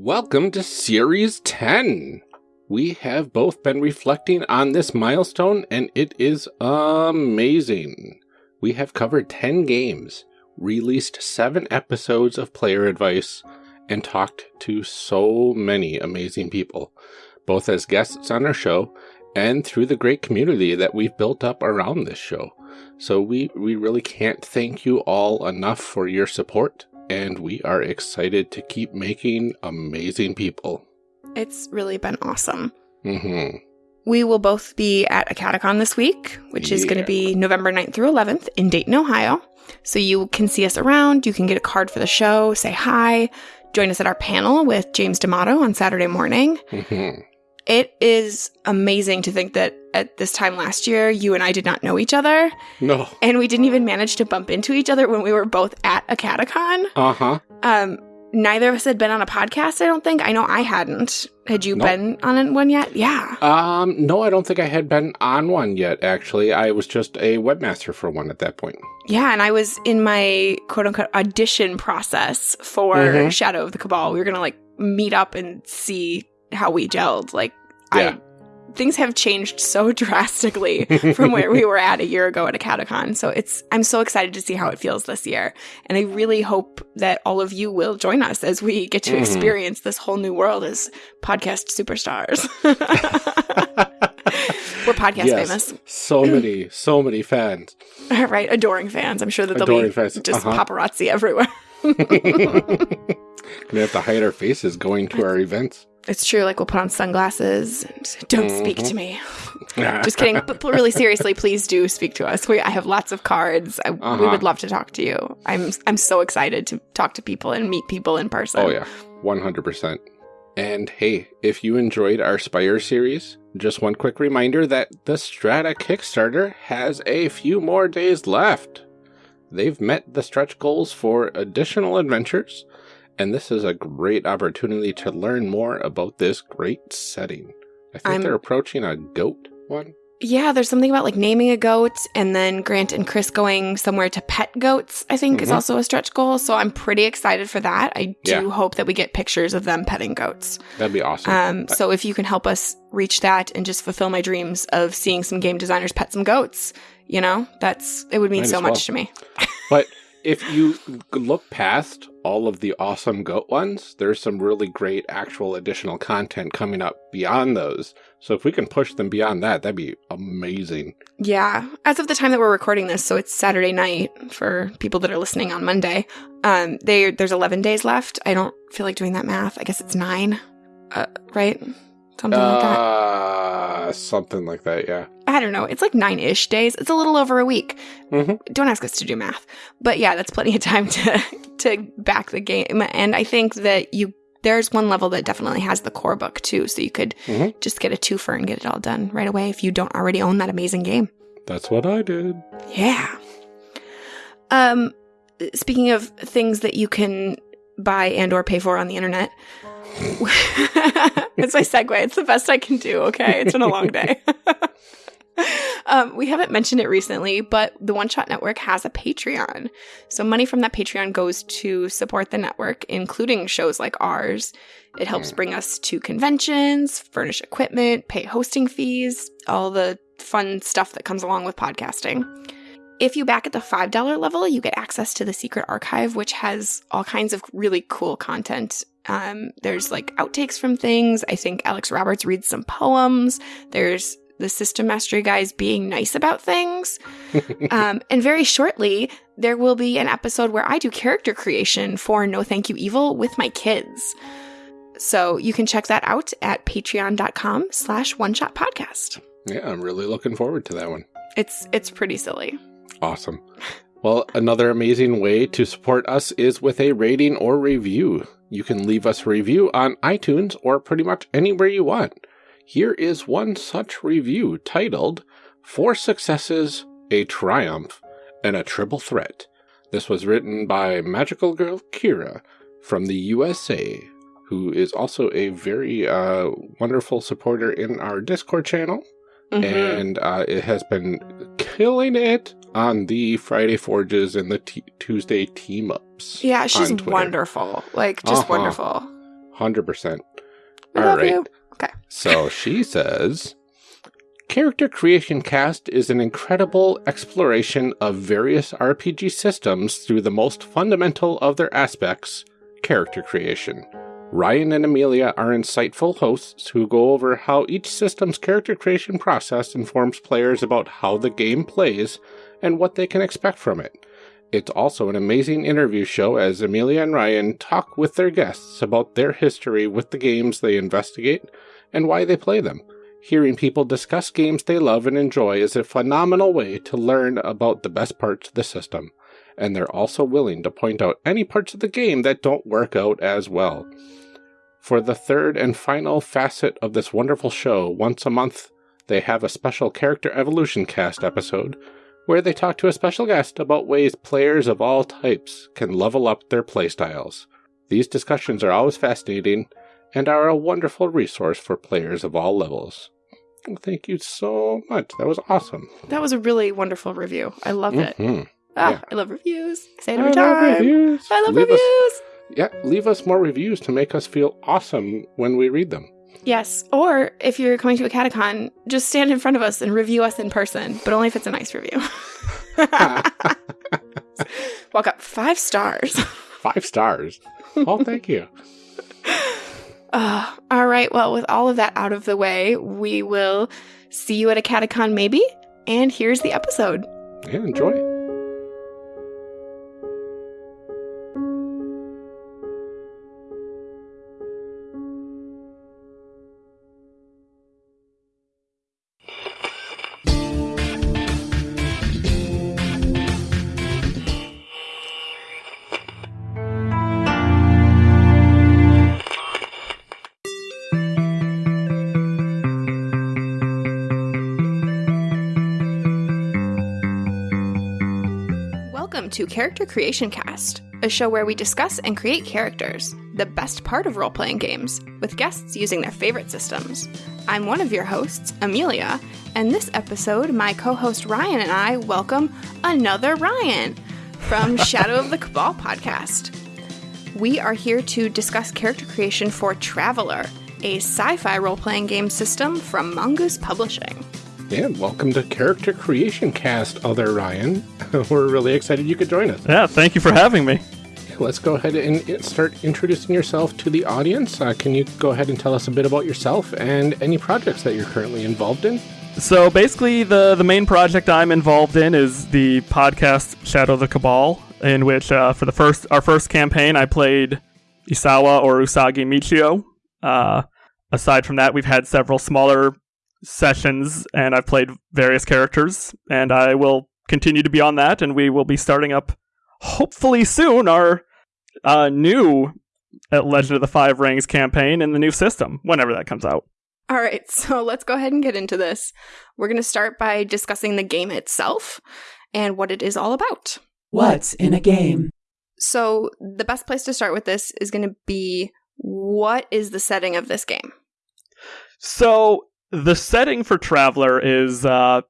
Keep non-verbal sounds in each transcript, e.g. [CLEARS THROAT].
Welcome to Series 10. We have both been reflecting on this milestone, and it is amazing. We have covered 10 games, released 7 episodes of player advice, and talked to so many amazing people, both as guests on our show and through the great community that we've built up around this show. So we, we really can't thank you all enough for your support, and we are excited to keep making amazing people. It's really been awesome. Mm-hmm. We will both be at AcadeCon this week, which is going to be November 9th through 11th in Dayton, Ohio. So you can see us around, you can get a card for the show, say hi, join us at our panel with James D'Amato on Saturday morning. Mm-hmm. It is amazing to think that at this time last year, you and I did not know each other, No. and we didn't even manage to bump into each other when we were both at AcadeCon. Uh-huh. Um, neither of us had been on a podcast, I don't think. I know I hadn't. Had you Nope. been on one yet? Yeah. Um, no, I don't think I had been on one yet, actually. I was just a webmaster for one at that point. Yeah, and I was in my quote unquote audition process for Mhm. Shadow of the Cabal. We were gonna like meet up and see how we gelled. Like, Yeah. I things have changed so [LAUGHS] drastically [LAUGHS] from where we were at a year ago at AcadeCon. So it's I'm so excited to see how it feels this year, and I really hope that all of you will join us as we get to Mhm. experience this whole new world as podcast superstars. [LAUGHS] we're podcast Yes. famous, So [CLEARS THROAT] many, so many fans. right? Adoring fans. I'm sure that they'll Adoring be fans. just Uh-huh. paparazzi everywhere. Gonna have to hide our faces going to our events. It's true. Like we'll put on sunglasses. And Don't speak Mm-hmm. to me. [LAUGHS] Just kidding. But really seriously, please do speak to us. We I have lots of cards. I, We Uh-huh. would love to talk to you. I'm I'm so excited to talk to people and meet people in person. Oh, yeah. 100%. And hey, if you enjoyed our Spire series, just one quick reminder that the Strata Kickstarter has a few more days left. They've met the stretch goals for additional adventures, and this is a great opportunity to learn more about this great setting. I think I'm- they're approaching a goat one. Yeah, there's something about like naming a goat and then Grant and Chris going somewhere to pet goats, I think is Mhm. also a stretch goal. So I'm pretty excited for that. I do Yeah. hope that we get pictures of them petting goats. That'd be awesome. Um, so if you can help us reach that and just fulfill my dreams of seeing some game designers pet some goats, you know, that's it would mean Might so well. much to me. But if you look past all of the awesome goat ones, there's some really great actual additional content coming up beyond those. So if we can push them beyond that, that'd be amazing. Yeah. As of the time that we're recording this, so it's Saturday night for people that are listening on Monday. Um, they there's 11 days left. I don't feel like doing that math. I guess it's nine, uh, right? Something like that. Uh, something like that, yeah. I don't know. It's like nine ish days. It's a little over a week. Mhm. Don't ask us to do math, but yeah, that's plenty of time to [LAUGHS] to back the game. And I think that you there's one level that definitely has the core book too, so you could Mhm. just get a twofer and get it all done right away if you don't already own that amazing game. That's what I did. Yeah. Um, speaking of things that you can buy and or pay for on the internet. [LAUGHS] it's my segue. It's the best I can do. Okay, it's been a long day. [LAUGHS] um, we haven't mentioned it recently, but the One Shot Network has a Patreon. So money from that Patreon goes to support the network, including shows like ours. It helps bring us to conventions, furnish equipment, pay hosting fees, all the fun stuff that comes along with podcasting. If you back at the $5 level, you get access to the secret archive, which has all kinds of really cool content. Um, there's like outtakes from things. I think Alex Roberts reads some poems. There's the system mastery guys being nice about things. [LAUGHS] um, and very shortly, there will be an episode where I do character creation for No Thank You Evil with my kids. So you can check that out at patreon.com slash one shot podcast. Yeah, I'm really looking forward to that one. It's it's pretty silly. Awesome. Well, another amazing way to support us is with a rating or review. You can leave us a review on iTunes or pretty much anywhere you want. Here is one such review titled Four Successes, a Triumph, and a Triple Threat. This was written by Magical Girl Kira from the USA, who is also a very uh, wonderful supporter in our Discord channel Mhm. and uh, it has been killing it on the Friday Forges and the t- Tuesday team ups. Yeah, she's wonderful. Like just Uh-huh. wonderful. 100%. We All right. you. Okay. So she says Character Creation Cast is an incredible exploration of various RPG systems through the most fundamental of their aspects character creation. Ryan and Amelia are insightful hosts who go over how each system's character creation process informs players about how the game plays and what they can expect from it. It's also an amazing interview show as Amelia and Ryan talk with their guests about their history with the games they investigate and why they play them. Hearing people discuss games they love and enjoy is a phenomenal way to learn about the best parts of the system, and they're also willing to point out any parts of the game that don't work out as well. For the third and final facet of this wonderful show, once a month, they have a special Character Evolution Cast episode where they talk to a special guest about ways players of all types can level up their playstyles. These discussions are always fascinating and are a wonderful resource for players of all levels. Thank you so much. That was awesome. That was a really wonderful review. I love it. Mhm. Ah, Yeah. I love reviews. Say it I every love time. reviews. I love leave reviews. Us, yeah, leave us more reviews to make us feel awesome when we read them. Yes. Or if you're coming to AcadeCon, just stand in front of us and review us in person, but only if it's a nice review. [LAUGHS] Walk up five stars. [LAUGHS] Five stars. Oh, thank you. [LAUGHS] Uh, all right. Well, with all of that out of the way, we will see you at AcadeCon maybe. And here's the episode. Yeah, enjoy. To Character Creation Cast, a show where we discuss and create characters, the best part of role playing games, with guests using their favorite systems. I'm one of your hosts, Amelia, and this episode, my co host Ryan and I welcome another Ryan from [LAUGHS] Shadow of the Cabal podcast. We are here to discuss character creation for Traveler, a sci fi role playing game system from Mongoose Publishing. Yeah, welcome to Character Creation Cast, other Ryan. [LAUGHS] We're really excited you could join us. Yeah, thank you for having me. Let's go ahead and start introducing yourself to the audience. Uh, can you go ahead and tell us a bit about yourself and any projects that you're currently involved in? So basically, the the main project I'm involved in is the podcast Shadow of the Cabal, in which uh, for the first our first campaign I played Isawa or Usagi Michio. Uh, aside from that, we've had several smaller sessions, and I've played various characters, and I will continue to be on that, and we will be starting up hopefully soon our uh, new uh, Legend of the Five Rings campaign in the new system, whenever that comes out. All right, [LAUGHS] so let's go ahead and get into this. We're going to start by discussing the game itself and what it is all about. What's in a game? So, the best place to start with this is going to be what is the setting of this game? So the setting for Traveler is uh,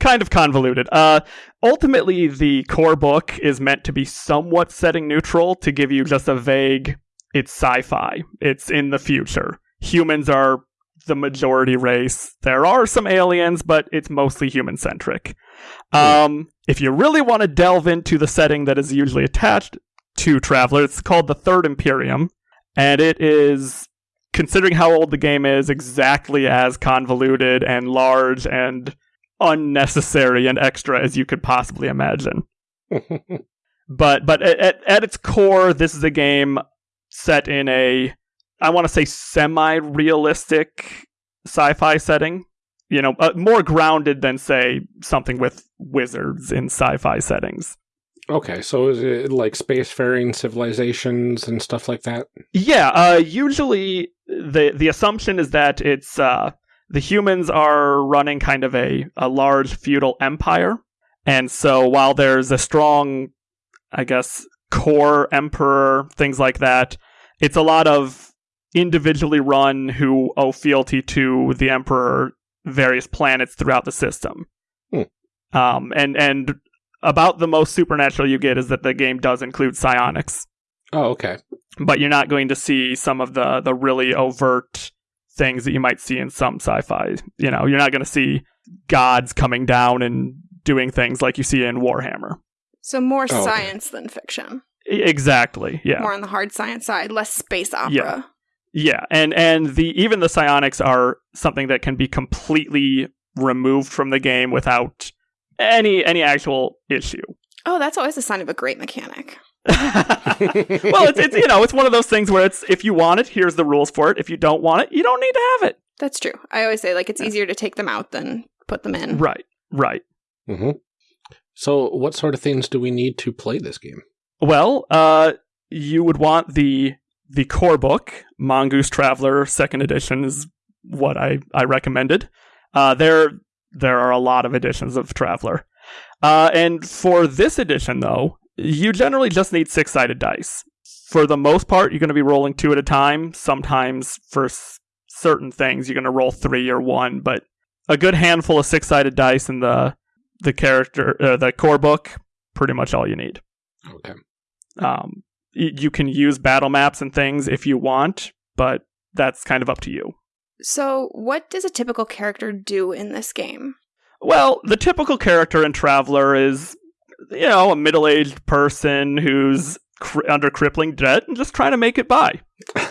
kind of convoluted. Uh, ultimately, the core book is meant to be somewhat setting neutral to give you just a vague. It's sci-fi. It's in the future. Humans are the majority race. There are some aliens, but it's mostly human centric. Um, if you really want to delve into the setting that is usually attached to Traveler, it's called the Third Imperium, and it is considering how old the game is, exactly as convoluted and large and unnecessary and extra as you could possibly imagine. [LAUGHS] But but at, at its core, this is a game set in a I want to say semi-realistic sci-fi setting. You know, uh, more grounded than say something with wizards in sci-fi settings. Okay, so is it like spacefaring civilizations and stuff like that? Yeah, uh, usually the the assumption is that it's uh, the humans are running kind of a, a large feudal empire, and so while there's a strong, I guess, core emperor, things like that, it's a lot of individually run who owe fealty to the emperor, various planets throughout the system. Hmm. Um, and and about the most supernatural you get is that the game does include psionics. Oh, okay. but you're not going to see some of the the really overt things that you might see in some sci-fi. You know, you're not going to see gods coming down and doing things like you see in Warhammer. So more Oh, okay. science than fiction. Exactly. Yeah. More on the hard science side, less space opera. Yeah. Yeah, and and the even the psionics are something that can be completely removed from the game without any any actual issue. Oh, that's always a sign of a great mechanic. [LAUGHS] well, it's it's you know it's one of those things where it's if you want it, here's the rules for it. If you don't want it, you don't need to have it. That's true. I always say like it's easier to take them out than put them in. Right, right. hmm So, what sort of things do we need to play this game? Well, uh, you would want the the core book, Mongoose Traveler Second Edition, is what I I recommended. Uh, there there are a lot of editions of Traveler, uh, and for this edition though, you generally just need six sided dice. For the most part, you're going to be rolling two at a time. Sometimes for s- certain things, you're going to roll three or one, but a good handful of six sided dice in the the character uh, the core book, pretty much all you need. Okay. Um, y- you can use battle maps and things if you want, but that's kind of up to you. So, what does a typical character do in this game? Well, the typical character in Traveler is, you know, a middle aged person who's cr- under crippling debt and just trying to make it by, [LAUGHS]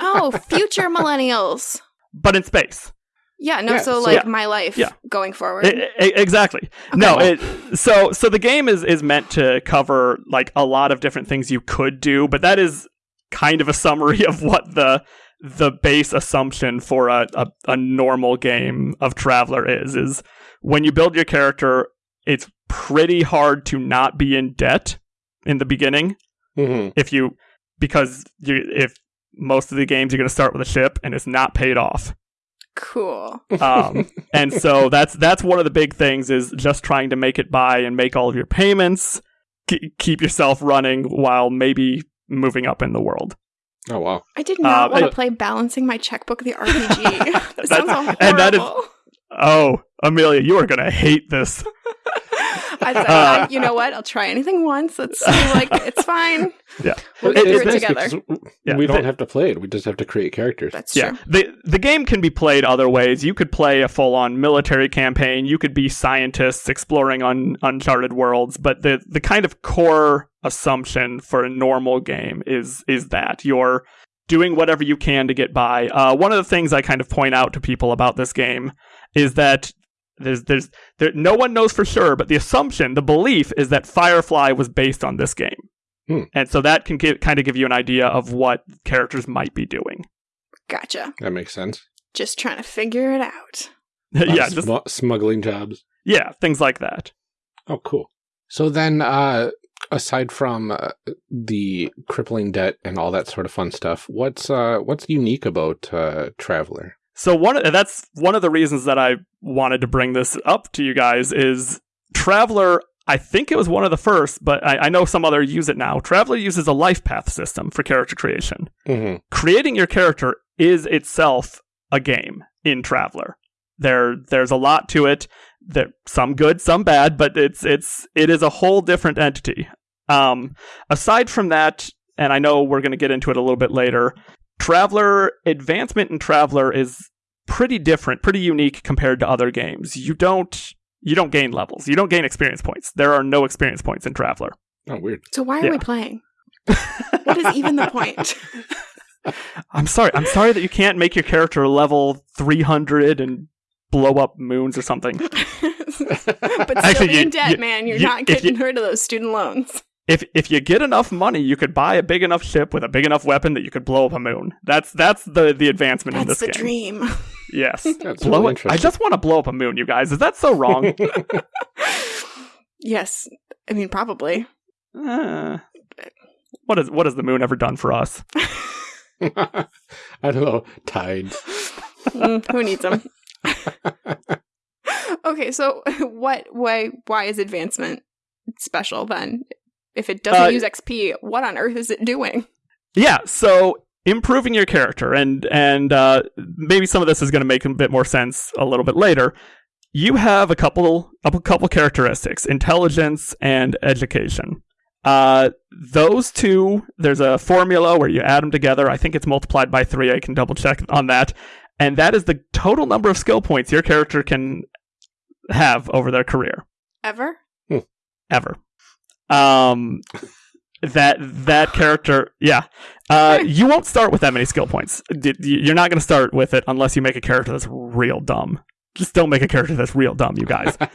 Oh, future [LAUGHS] millennials. but in space. Yeah, no, Yeah, so so- like Yeah. my life Yeah. going forward. I- I- exactly. No, it, so so the game is is meant to cover like a lot of different things you could do, but that is kind of a summary [LAUGHS] of what the the base assumption for a, a, a normal game of Traveler is is when you build your character, it's pretty hard to not be in debt in the beginning hmm if you because you if most of the games you're going to start with a ship and it's not paid off. cool. Um, [LAUGHS] and so that's that's one of the big things is just trying to make it by and make all of your payments, k- keep yourself running while maybe moving up in the world. Oh, wow. I did not Uh, want to play balancing my checkbook the [LAUGHS] RPG. [LAUGHS] that That's- sounds horrible. and that is- Oh, Amelia, you are gonna hate this. [LAUGHS] I said, Uh, you know what? I'll try anything once. It's like it's fine. [LAUGHS] Yeah. We'll It- get through it's it nice together. because Yeah, we don't have to play it. We just have to create characters. That's Yeah, true. the the game can be played other ways. You could play a full on military campaign. You could be scientists exploring on uncharted worlds. But the the kind of core assumption for a normal game is is that you're doing whatever you can to get by. Uh, one of the things I kind of point out to people about this game is that there's there's there, no one knows for sure, but the assumption, the belief, is that Firefly was based on this game. Hmm. And so that can give, kind of give you an idea of what characters might be doing. Gotcha. That makes sense. Just trying to figure it out. [LAUGHS] Yeah, of just smuggling jobs. Yeah, things like that. Oh, cool. So then, uh, aside from uh, the crippling debt and all that sort of fun stuff, what's uh, what's unique about uh, Traveler? So one of, that's one of the reasons that I wanted to bring this up to you guys is Traveler. I think it was one of the first, but I, I know some other use it now. Traveler uses a life path system for character creation. hmm Creating your character is itself a game in Traveler. There, there's a lot to it. That some good, some bad, but it's it's it is a whole different entity. Um, aside from that, and I know we're going to get into it a little bit later. Traveler advancement in Traveler is pretty different, pretty unique compared to other games. You don't you don't gain levels. You don't gain experience points. There are no experience points in Traveler. Oh, weird. So why are Yeah. we playing? [LAUGHS] What is even the point? [LAUGHS] I'm sorry. I'm sorry that you can't make your character level 300 and blow up moons or something. [LAUGHS] but still Actually, be in you- debt, you- man. You're you- not getting you- rid of those student loans. If if you get enough money, you could buy a big enough ship with a big enough weapon that you could blow up a moon. That's that's the the advancement in That's this the game. dream. [LAUGHS] Yes. That's blow really it. I just want to blow up a moon, you guys. Is that so wrong? [LAUGHS] yes. I mean, probably. Uh, what has what has the moon ever done for us? [LAUGHS] I don't know. Tides. Mm, who needs them? okay, so what? Why? Why is advancement special then? If it doesn't Uh, use XP, what on earth is it doing? Yeah, so improving your character, and and uh, maybe some of this is going to make a bit more sense a little bit later. You have a couple a couple characteristics: intelligence and education. Uh, those two, there's a formula where you add them together. I think it's multiplied by three. I can double check on that. And that is the total number of skill points your character can have over their career Ever? ever. Um, that that character, yeah. Uh, [LAUGHS] you won't start with that many skill points. D- d- You're not going to start with it unless you make a character that's real dumb. Just don't make a character that's real dumb, you guys. [LAUGHS]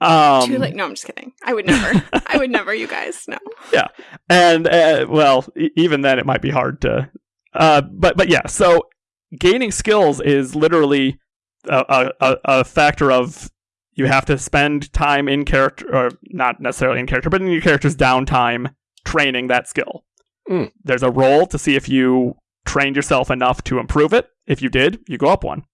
Um, Too late. No, I'm just kidding. I would never. I would never, you guys. No. [LAUGHS] Yeah, and uh, well, e- even then, it might be hard to. Uh, but but yeah, so gaining skills is literally a, a, a- a factor of you have to spend time in character, or not necessarily in character, but in your character's downtime training that skill. Mm. There's a roll to see if you trained yourself enough to improve it. If you did, you go up one.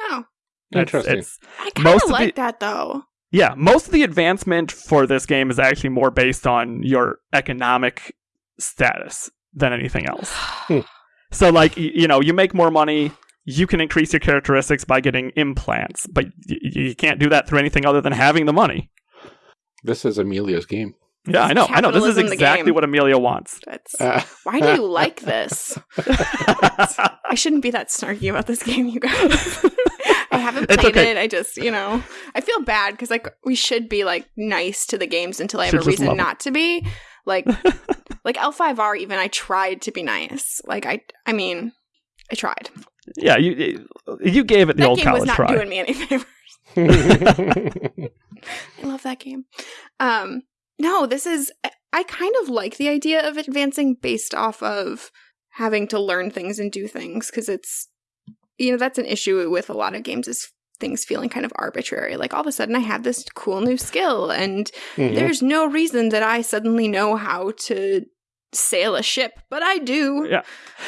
Oh, It's- Interesting. it's- I kind Most of of like the- that though. yeah, most of the advancement for this game is actually more based on your economic status than anything else. [SIGHS] So, like, y- you know, you make more money, you can increase your characteristics by getting implants, but y- you can't do that through anything other than having the money. this is Amelia's game. Yeah, I know. I know. This is exactly what Amelia wants. That's Uh, why do you like this? [LAUGHS] I shouldn't be that snarky about this game, you guys. I haven't played okay. it. I just, you know, I feel bad because like we should be like nice to the games until I have Should a reason love 'em. not to be. Like, [LAUGHS] like L5R. Even I tried to be nice. Like I, I mean, I tried. Yeah, you you gave it the that old game was college not try. doing me any favors. [LAUGHS] [LAUGHS] I love that game. Um, no, this is. I kind of like the idea of advancing based off of having to learn things and do things because it's, you know, that's an issue with a lot of games is things feeling kind of arbitrary. Like all of a sudden I have this cool new skill and Mhm. there's no reason that I suddenly know how to sail a ship, but I do. Yeah.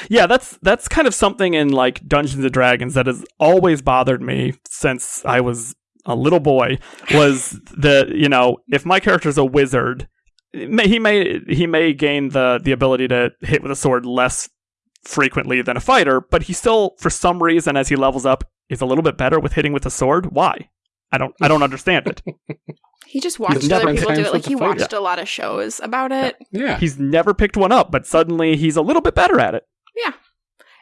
Yeah, that's that's kind of something in like Dungeons and Dragons that has always bothered me since I was a little boy was the you know if my character's a wizard may- he may he may gain the the ability to hit with a sword less frequently than a fighter but he still for some reason as he levels up is a little bit better with hitting with a sword why i don't i don't [LAUGHS] understand it He just watched other people do it. Like he watched a lot of shows about it. yeah. he's never picked one up but suddenly he's a little bit better at it Yeah,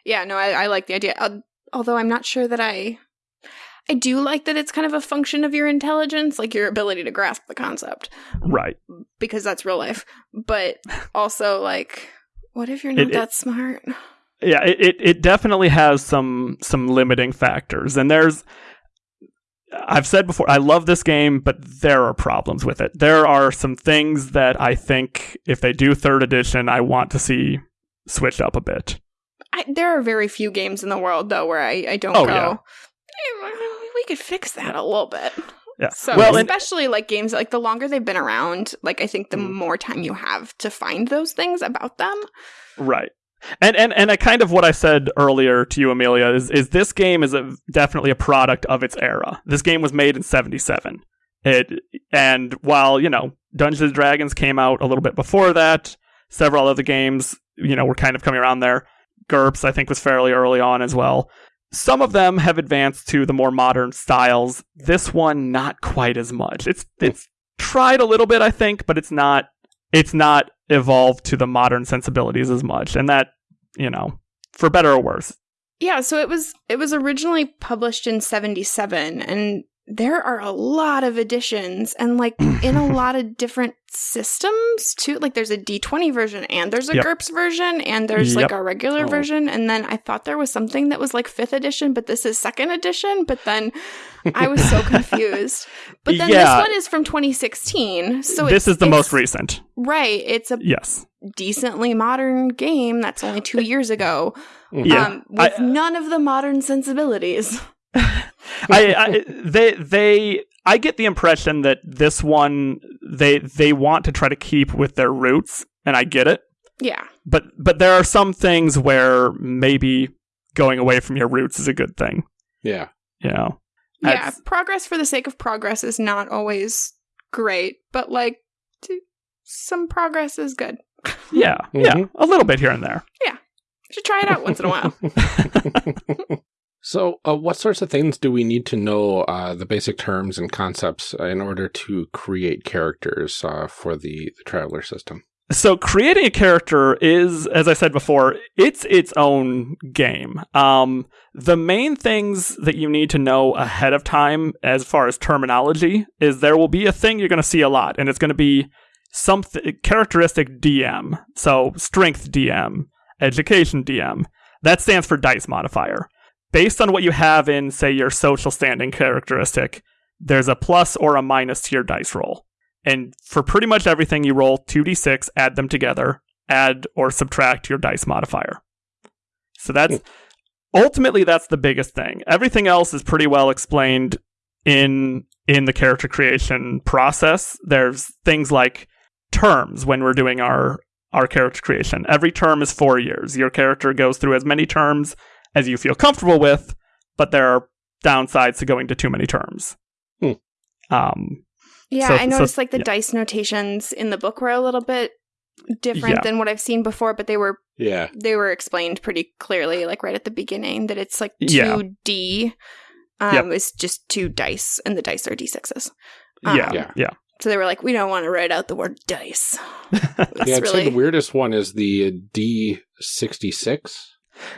Yeah, no, I, I like the idea. Uh, although I'm not sure that I, I do like that it's kind of a function of your intelligence, like your ability to grasp the concept, right because that's real life. But [LAUGHS] also, like, what if you're not It- it- that smart? yeah it, it, it definitely has some some limiting factors and there's i've said before i love this game but there are problems with it there are some things that i think if they do third edition i want to see switched up a bit I, there are very few games in the world though where I, I don't Oh, go. yeah. "Eh, We could fix that a little bit. yeah So, well and, especially like games like the longer they've been around, like I think the Mm. more time you have to find those things about them. right and and and I kind of what I said earlier to you, Amelia, is is this game is a, definitely a product of its era. This game was made in '77. It and while you know Dungeons and Dragons came out a little bit before that, several other games you know were kind of coming around there. GURPS I think was fairly early on as well. Some of them have advanced to the more modern styles. This one not quite as much. It's it's tried a little bit I think, but it's not it's not evolved to the modern sensibilities as much. And that, you know, for better or worse. Yeah, so it was it was originally published in 77 and there are a lot of editions and like [CLEARS THROAT] in a lot of different systems too. Like there's a D20 version and there's a Yep. GURPS version and there's like Yep. a regular Oh. version and then I thought there was something that was like 5th edition but this is 2nd edition, but then I was so [LAUGHS] confused. But then Yeah. this one is from 2016. So this it's- is the most recent. Right, it's a Yes. decently modern game that's only 2 years ago. Yeah. um, with I- none of the modern sensibilities. [LAUGHS] I, I they they I get the impression that this one they they want to try to keep with their roots and I get it. Yeah. But but there are some things where maybe going away from your roots is a good thing, Yeah. you know. Yeah. That's- Progress for the sake of progress is not always great, but like t- some progress is good. [LAUGHS] Yeah. Yeah, Mhm. a little bit here and there. Yeah. You should try it out once in a while. [LAUGHS] [LAUGHS] So, uh, what sorts of things do we need to know uh, the basic terms and concepts uh, in order to create characters uh, for the, the Traveler system? so creating a character is as i said before it's its own game. Um, the main things that you need to know ahead of time as far as terminology is there will be a thing you're going to see a lot and it's going to be something characteristic dm so strength dm education dm that stands for dice modifier based on what you have in say your social standing characteristic there's a plus or a minus to your dice roll and for pretty much everything, you roll 2d6, add them together, add or subtract your dice modifier. So that's ultimately that's the biggest thing. Everything else is pretty well explained in in the character creation process. There's things like terms when we're doing our our character creation. Every term is 4 years. Your character goes through as many terms as you feel comfortable with, but there are downsides to going to too many terms. Hmm. Um, Yeah, So- I noticed so- like the yeah. dice notations in the book were a little bit different Yeah. than what I've seen before, but they were Yeah. they were explained pretty clearly, like right at the beginning, that it's like Yeah. two D. Um, Yep. It's just two dice, and the dice are d sixes. yeah, Um, yeah, Yeah. So they were like, we don't want to write out the word dice. [LAUGHS] Yeah, I'd say the weirdest one is the D66.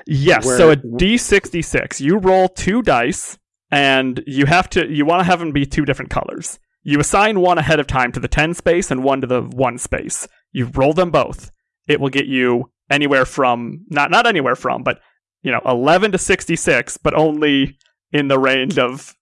Yes. Where- so a D66, you roll two dice, and you have to you want to have them be two different colors. You assign one ahead of time to the 10 space and one to the 1 space. You roll them both. It will get you anywhere from not not anywhere from, but you know, 11 to 66, but only in the range of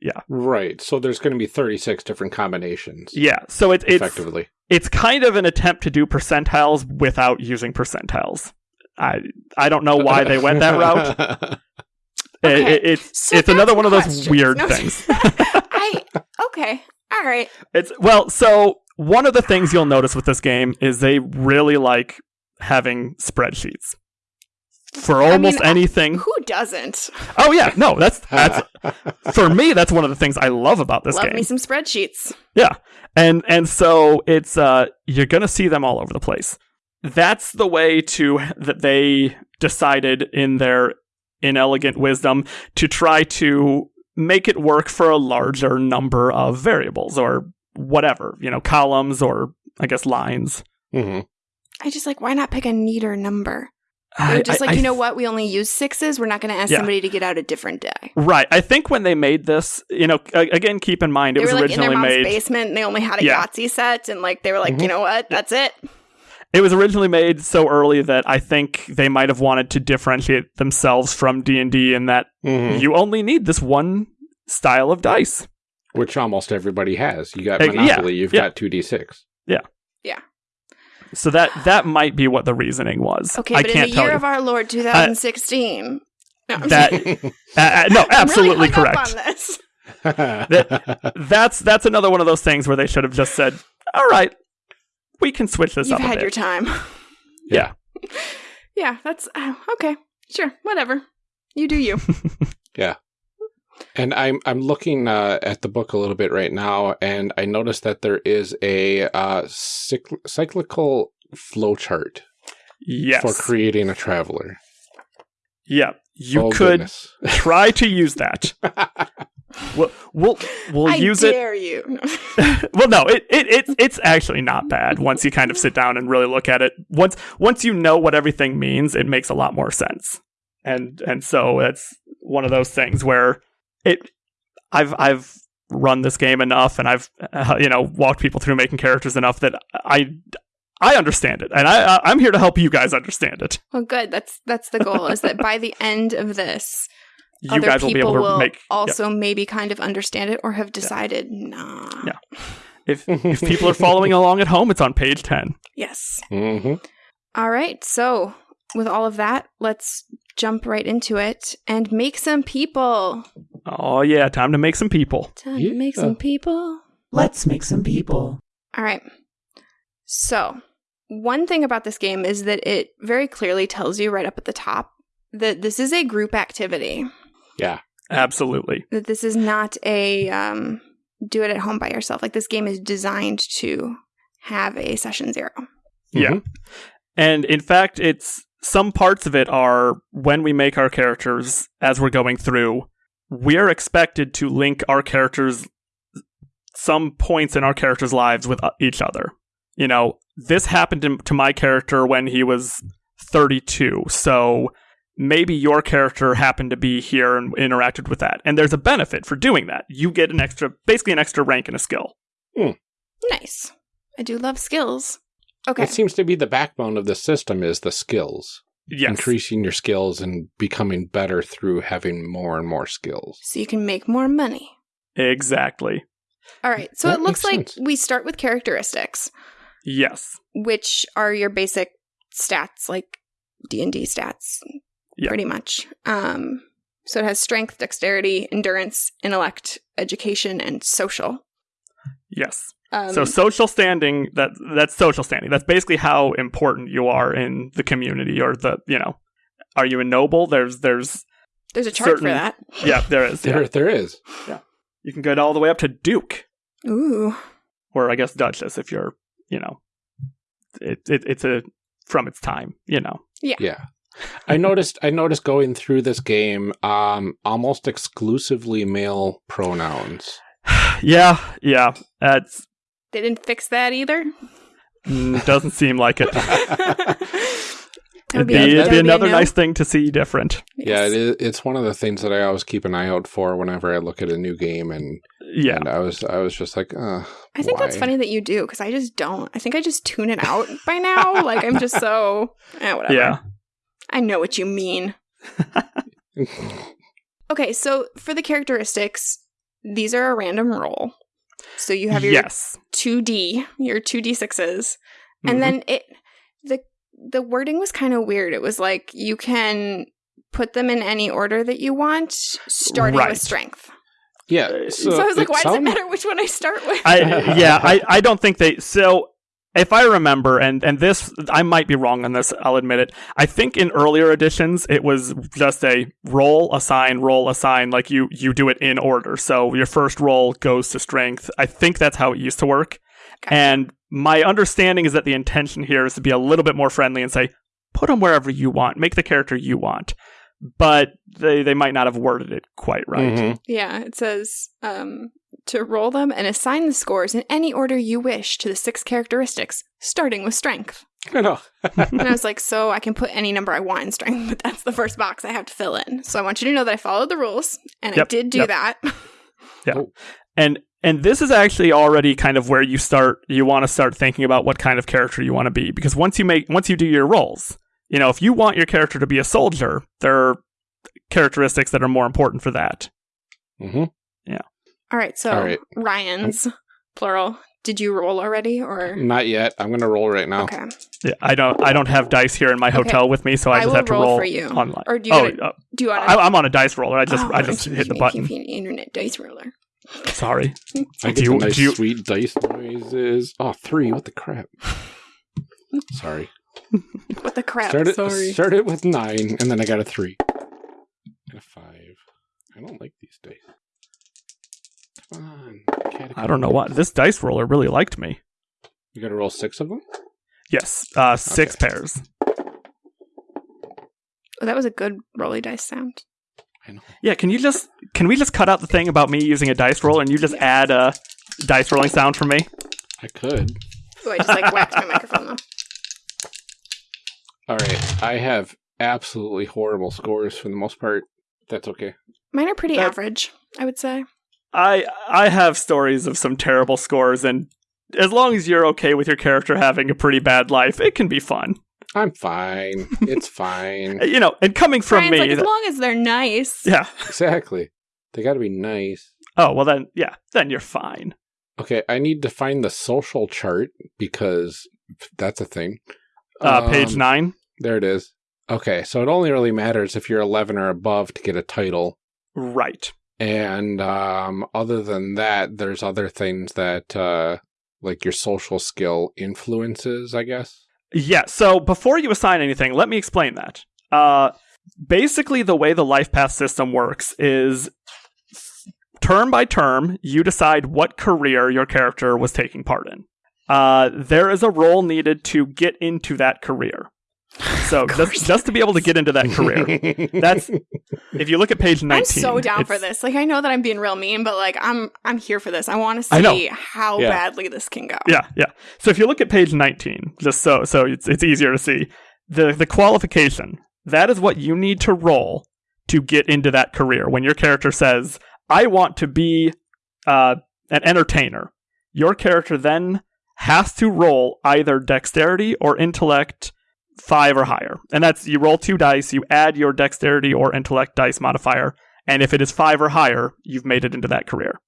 yeah. Right. So there's going to be 36 different combinations. yeah. So it, it's Effectively. it's kind of an attempt to do percentiles without using percentiles. I I don't know why they went that route. [LAUGHS] Okay, it- it's so it's another one of those questions. weird No. things. [LAUGHS] I okay, all right. It's well, so one of the things you'll notice with this game is they really like having spreadsheets for almost mean, anything. Who doesn't Oh yeah, no, that's that's [LAUGHS] for me. That's one of the things I love about this love game. me some spreadsheets? Yeah. And and so it's uh you're going to see them all over the place. That's the way to that they decided in their inelegant wisdom to try to make it work for a larger number of variables or whatever, you know, columns or I guess lines. hmm I just like why not pick a neater number? I- They're just I- like I you know what? We only use sixes. We're not going to ask Yeah. somebody to get out a different die. Right. I think when they made this, you know, again, keep in mind it They was were like in their mom's made. basement and they only had a Yeah. Yahtzee set and like they were like, Mhm. you know what? That's it. It was originally made so early that I think they might have wanted to differentiate themselves from D and D in that hmm you only need this one style of dice. Which almost everybody has. You got Uh, yeah, Monopoly, you've yeah. got 2D6. Yeah, yeah. So that that might be what the reasoning was. Okay, I but can't in the year you. of our Lord 2016. No, That- [LAUGHS] Uh, uh, no, [LAUGHS] absolutely really correct. on this. [LAUGHS] That's that's another one of those things where they should have just said, "All right, we can switch this You've up a had bit." your time. [LAUGHS] Yeah. Yeah, that's uh, okay. Sure, whatever. You do you. [LAUGHS] Yeah. And I'm I'm looking uh, at the book a little bit right now, and I noticed that there is a uh, cycl- cyclical flowchart yes. for creating a traveler. yeah. You Oh, could goodness. [LAUGHS] try to use that. We'll we'll, we'll I use it. dare you. [LAUGHS] Well, no, it, it it's it's actually not bad once you kind of sit down and really look at it. Once once you know what everything means, it makes a lot more sense. And and so it's one of those things where it I've I've run this game enough and I've uh, you know walked people through making characters enough that I I understand it and I I'm here to help you guys understand it. Well, good. That's that's the goal. Is that by the end of this, You other guys will be people able to will make yeah. also maybe kind of understand it or have decided, nah. Yeah. if [LAUGHS] if people are following along at home, it's on page ten. Yes. hmm All right. So, with all of that, let's jump right into it and make some people. Oh yeah, time to make some people. Time to make some people. Let's make some people. All right. So, one thing about this game is that it very clearly tells you right up at the top that this is a group activity. Absolutely. That this is not a um, do it at home by yourself. Like this game is designed to have a session zero. Yeah. And in fact, it's some parts of it are when we make our characters as we're going through, we're expected to link our characters some points in our characters' lives with uh, each other. you know, this happened to- to my character when he was 32. So maybe your character happened to be here and interacted with that. And there's a benefit for doing that. You get an extra, basically an extra rank and a skill. Hmm. Nice. I do love skills. Okay. It seems to be the backbone of the system is the skills. Yes. Increasing your skills and becoming better through having more and more skills. So you can make more money. Exactly. All right. So That it looks like sense. we start with characteristics, Yes. which are your basic stats, like D and D stats, Yeah. pretty much. Um, so it has strength, dexterity, endurance, intellect, education, and social. Yes. Um, so social standing that that's social standing. That's basically how important you are in the community or the, you know, are you a noble? There's there's there's a chart certain- for that. yeah, there is. There, Yeah. there is. You can go all the way up to duke Ooh. or I guess duchess if you're, you know, it, it it's a from its time, you know. Yeah. Yeah. I noticed I noticed going through this game um almost exclusively male pronouns. yeah, yeah. That's They didn't fix that either. mm, doesn't seem like it. [LAUGHS] It'd be, a- it'd be another no. nice thing to see different. Yeah, it is, it's one of the things that I always keep an eye out for whenever I look at a new game and, Yeah. and I was I was just like, uh I think that's funny that you do because I just don't. I think I just tune it out by now. like I'm just so eh, whatever. Yeah. I know what you mean. [LAUGHS] Okay, so for the characteristics, these are a random roll. So you have your yes. 2D, your 2d6s, Mhm. and then it the the wording was kind of weird. It was like you can put them in any order that you want, starting Right. with strength. Yeah. So, So, I was like, it why does it matter which one I start with? I yeah, [LAUGHS] I, I don't think they so if I remember and and this I might be wrong on this, I'll admit it. I think in earlier editions it was just a roll, assign, roll, assign, like you you do it in order. So your first roll goes to strength. I think that's how it used to work. Gotcha. And my understanding is that the intention here is to be a little bit more friendly and say, put them wherever you want, make the character you want. But they, they might not have worded it quite right. Mhm. Yeah, it says um, to roll them and assign the scores in any order you wish to the six characteristics, starting with strength. I know. [LAUGHS] And I was like, so I can put any number I want in strength, but that's the first box I have to fill in. So I want you to know that I followed the rules, and I did do yep. that. [LAUGHS] And and this is actually already kind of where you start you want to start thinking about what kind of character you want to be because once you make once you do your roles, you know, if you want your character to be a soldier, there are characteristics that are more important for that. hmm All right, so All right. Ryan's plural. Did you roll already, or Not yet. I'm gonna roll right now. okay? Yeah, I don't I don't have dice here in my Okay. hotel with me, so I, I just will have to roll roll for you. online. Or do you oh, gotta- uh, Do you want I, I'm on a dice roller. I just Oh, I just you- hit the button. You, you, internet dice roller. Sorry. I Do get you- the nice do you- sweet dice noises. Oh, three. What the crap? [LAUGHS] Sorry. What the crap? Started Sorry. started with nine, and then I got a three. And a five. I don't like these dice. Come on. catacomb I don't know what. This dice roller really liked me. You gotta roll six of them? Yes. Uh six Okay. pairs. Oh, that was a good rolly dice sound. I know. Yeah, can you just can we just cut out the thing about me using a dice roller and you just add a dice rolling sound for me? I could. Oh, I just like whacked my microphone though. All right. I have absolutely horrible scores for the most part. That's okay. Mine are pretty That- average, I would say. I I have stories of some terrible scores and as long as you're okay with your character having a pretty bad life, it can be fun. I'm fine. It's [LAUGHS] fine. You know, and coming from Brian's me, like, as th- long as they're nice. yeah. exactly. They gotta be nice. Oh well, then yeah, then you're fine. Okay, I need to find the social chart because that's a thing. Uh, page Um, nine, There it is. Okay, so it only really matters if you're 11 or above to get a title. right? And um, other than that, there's other things that, uh, like your social skill influences, I guess. Yeah, so before you assign anything, let me explain that. Uh, basically, the way the life path system works is term by term, you decide what career your character was taking part in. Uh, there is a role needed to get into that career. So just just to be able to get into that career. That's [LAUGHS] if you look at page 19. I'm so down for this. Like I know that I'm being real mean, but like I'm I'm here for this. I want to see how Yeah. badly this can go. Yeah, yeah. So if you look at page 19, just so so it's it's easier to see, the the qualification, that is what you need to roll to get into that career. When your character says, "I want to be uh, an entertainer," your character then has to roll either dexterity or intellect 5 or higher. And that's you roll two dice, you add your dexterity or intellect dice modifier, and if it is 5 or higher, you've made it into that career.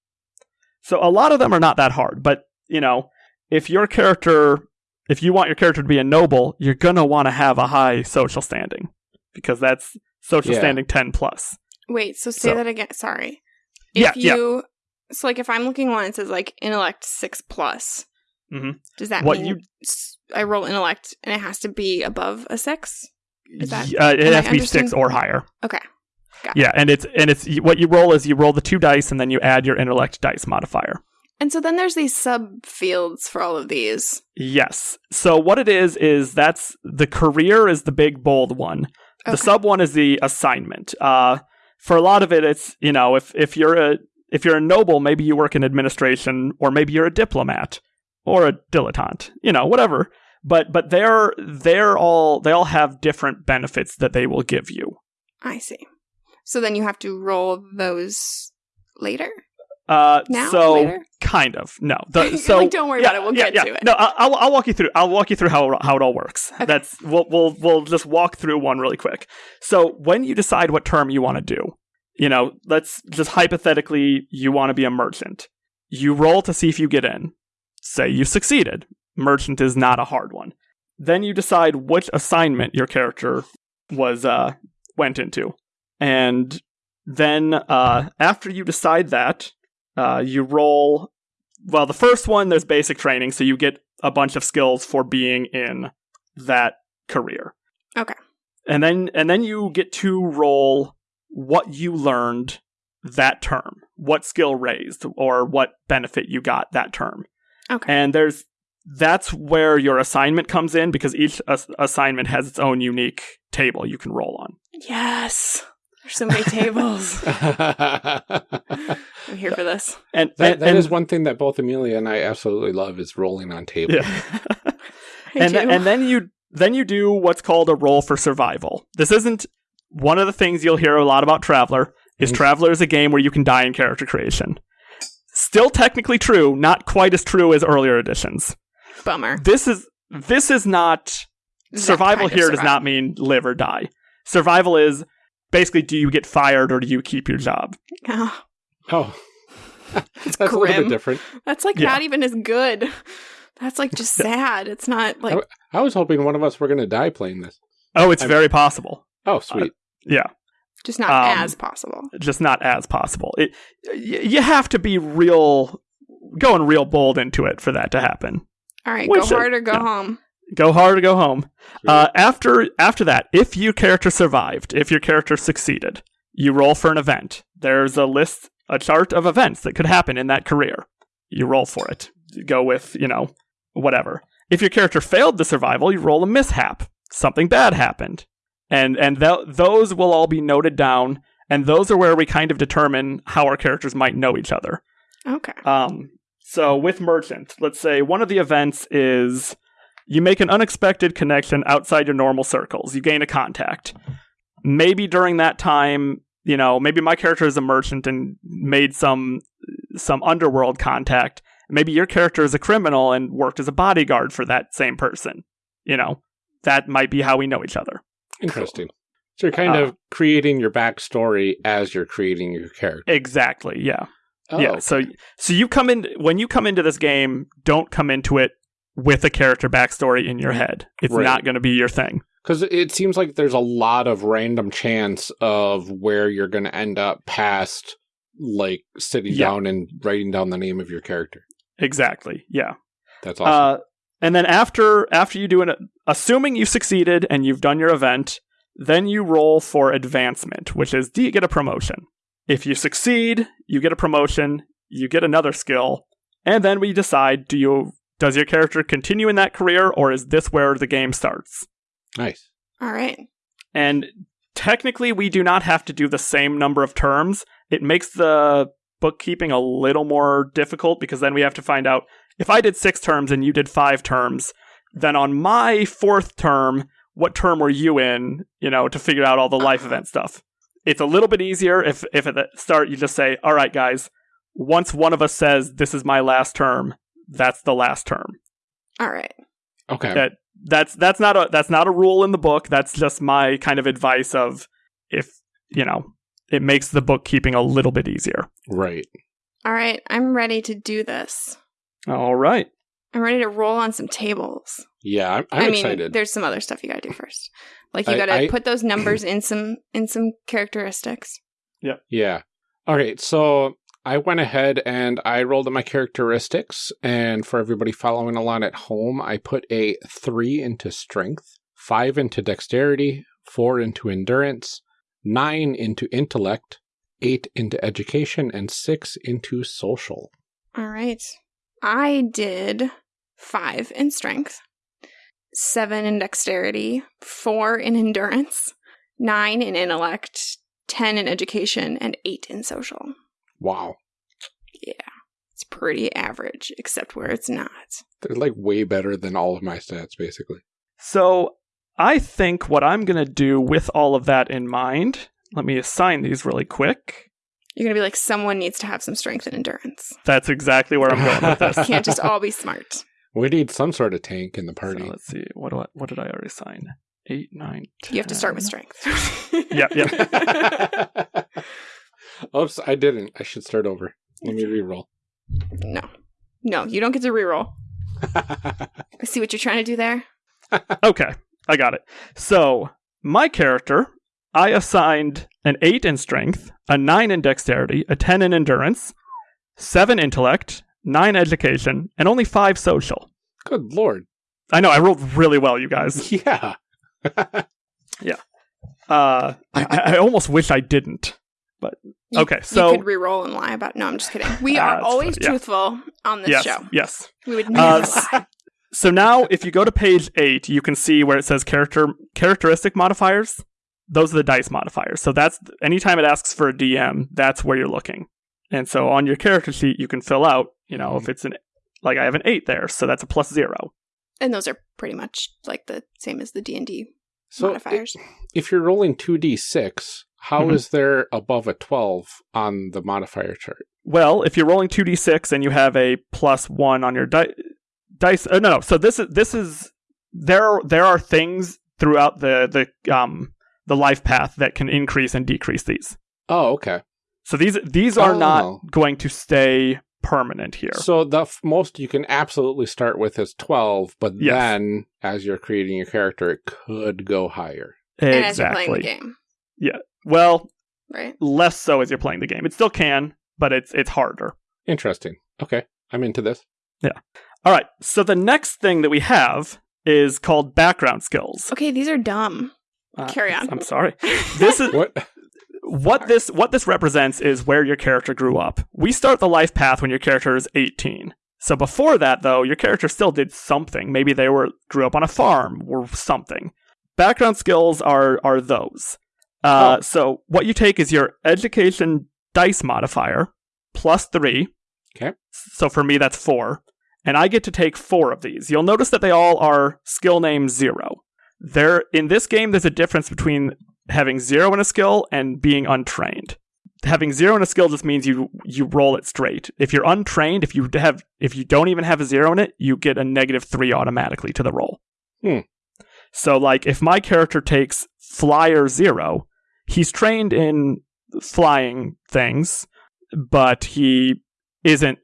So a lot of them are not that hard, but you know, if your character if you want your character to be a noble, you're going to want to have a high social standing because that's social Yeah. standing 10 plus. Wait, so say So- that again. Sorry. If yeah. you so like if I'm looking one, it says like intellect six plus. Mhm. Does that What mean you- I roll intellect and it has to be above a six? Is that- uh, it I has to be 6 or higher. Okay. Got Yeah, and it's and it's what you roll is you roll the two dice and then you add your intellect dice modifier. And so then there's these subfields for all of these. Yes. So what it is is that's the career is the big bold one. The sub one is the assignment. Uh, for a lot of it, it's you know if if you're a if you're a noble, maybe you work in administration, or maybe you're a diplomat or a dilettante. You know, whatever. But but they're they're all they all have different benefits that they will give you. I see. So then you have to roll those later? Uh, Now? so later? kind of no. The, [LAUGHS] so like, don't worry about it. We'll get to it. No, I- I'll, I'll walk you through. I'll walk you through how how it all works. [LAUGHS] Okay. That's we'll we'll we'll just walk through one really quick. So when you decide what term you want to do, you know, let's just hypothetically you want to be a merchant. You roll to see if you get in. Say you succeeded. Merchant is not a hard one. Then you decide which assignment your character was uh went into, and then uh after you decide that, uh, you roll. Well, the first one there's basic training, so you get a bunch of skills for being in that career. Okay. And then and then you get to roll what you learned that term, what skill raised, or what benefit you got that term. Okay. And there's that's where your assignment comes in because each ass- assignment has its own unique table you can roll on. Yes. There's so many tables. [LAUGHS] I'm here for this. And That, and, that and- is one thing that both Amelia and I absolutely love is rolling on tables. yeah. [LAUGHS] And do. th- and then you then you do what's called a roll for survival. This isn't one of the things you'll hear a lot about Traveller. Is. Traveller is a game where you can die in character creation. Still technically true, not quite as true as earlier editions. Bummer. This is this is not That survival kind of here does not mean live or die. Survival is basically do you get fired or do you keep your job? Oh, Oh, [LAUGHS] that's a little bit different. that's like Yeah. not even as good. That's like just sad. It's not like I was hoping one of us were going to die playing this. Oh, it's I'm- very possible. Oh, sweet. Uh, yeah. Just not um, as possible. just not as possible. It y- you have to be real going real bold into it for that to happen. All right, we go should- hard or go yeah. home. Go hard or go home. Sweet. Uh, after after that, if your character survived, if your character succeeded, you roll for an event. There's a list, a chart of events that could happen in that career. You roll for it. You go with you know whatever. If your character failed the survival, you roll a mishap. Something bad happened, and and th- those will all be noted down. And those are where we kind of determine how our characters might know each other. Okay. Um, so with merchant, let's say one of the events is you make an unexpected connection outside your normal circles. You gain a contact. Maybe during that time, you know, maybe my character is a merchant and made some some underworld contact. Maybe your character is a criminal and worked as a bodyguard for that same person. You know, that might be how we know each other. Interesting. So you're kind Uh, of creating your backstory as you're creating your character. Exactly. Yeah. Oh, yeah. So so you come in when you come into this game, don't come into it with a character backstory in your head. It's Right. not going to be your thing. Because it seems like there's a lot of random chance of where you're going to end up past, like sitting Yeah. down and writing down the name of your character. Exactly. Yeah. That's awesome. Uh, and then after after you do it, assuming you succeeded and you've done your event, then you roll for advancement, which is do you get a promotion? If you succeed, you get a promotion, you get another skill, and then we decide do you does your character continue in that career or is this where the game starts? nice. All right. And technically, we do not have to do the same number of terms. It makes the bookkeeping a little more difficult because then we have to find out if I did six terms and you did five terms, then on my fourth term, what term were you in, you know, to figure out all the life event stuff. It's a little bit easier if, if at the start you just say, all right, guys, once one of us says, this is my last term, that's the last term. All right. Okay. That that's that's not a that's not a rule in the book. That's just my kind of advice of if you know it makes the bookkeeping a little bit easier. Right. All right. I'm ready to do this. All right. I'm ready to roll on some tables. Yeah, I'm, I'm I mean, excited. there's some other stuff you got to do first. Like you I- got to I- put those [CLEARS THROAT] numbers in some in some characteristics. Yeah. Yeah. All right. So I went ahead and I rolled my characteristics. And for everybody following along at home, I put a three into strength, five into dexterity, four into endurance, nine into intellect, eight into education, and six into social. All right. I did five in strength, seven in dexterity, four in endurance, nine in intellect, ten in education, and eight in social. Wow. Yeah. It's pretty average, except where it's not. They're like way better than all of my stats, basically. So I think what I'm gonna do with all of that in mind. Let me assign these really quick. You're gonna be like, someone needs to have some strength and endurance. That's exactly where I'm going with this. [LAUGHS] Can't just all be smart. We need some sort of tank in the party. So let's see. What do I, what did I already sign? Eight, nine, You have to start with 10. strength. [LAUGHS] Yep, yep. [LAUGHS] Oops, I didn't. I should start over. Let me re-roll. No. No, you don't get to reroll. I see what you're trying to do there. Okay, I got it. So, my character, I assigned an 8 in strength, a 9 in dexterity, a 10 in endurance, 7 intellect, 9 education, and only 5 social. Good lord. I know, I rolled really well, you guys. [LAUGHS] [LAUGHS] Yeah. Uh, I, I almost wish I didn't. You- Okay, so- you could re-roll and lie about. No, I'm just kidding. We are that's always yeah. truthful on this yes, show. yes. We would Uh, never s- lie. [LAUGHS] So now, if you go to page 8, you can see where it says character characteristic modifiers. Those are the dice modifiers. So that's anytime it asks for a DM, that's where you're looking. And so on your character sheet, you can fill out, you know, if it's an like I have an 8 there, so that's a plus 0. And those are pretty much like the same as the D and D So modifiers. if you're rolling 2d6, how is Mhm. there above a 12 on the modifier chart? Well, if you're rolling 2d6 and you have a plus 1 on your di- dice uh, no, no. So this is this is there there are things throughout the the um the life path that can increase and decrease these. Oh, okay. So these these are Oh. not going to stay permanent here. So the f- most you can absolutely start with is 12, but Yes. then as you're creating your character, it could go higher. and as you're playing the exactly. Yeah. Well, right? less so as you're playing the game. It still can, but it's it's harder. Interesting. Okay. I'm into this. Yeah. All right. So the next thing that we have is called background skills. Okay, these are dumb. Uh, Carry on. I'm sorry. This is [LAUGHS] What? what this what this represents is where your character grew up. We start the life path when your character is 18. So before that though, your character still did something. Maybe they were grew up on a farm or something. Background skills are are those. Uh, Oh. so what you take is your education dice modifier plus 3. Okay. So for me that's 4. And I get to take 4 of these. You'll notice that they all are skill name 0. There in this game there's a difference between having zero in a skill and being untrained. Having zero in a skill just means you you roll it straight. If you're untrained, if you have if you don't even have a zero in it, you get a negative three automatically to the roll. Hmm. So like if my character takes flyer zero, he's trained in flying things, but he isn't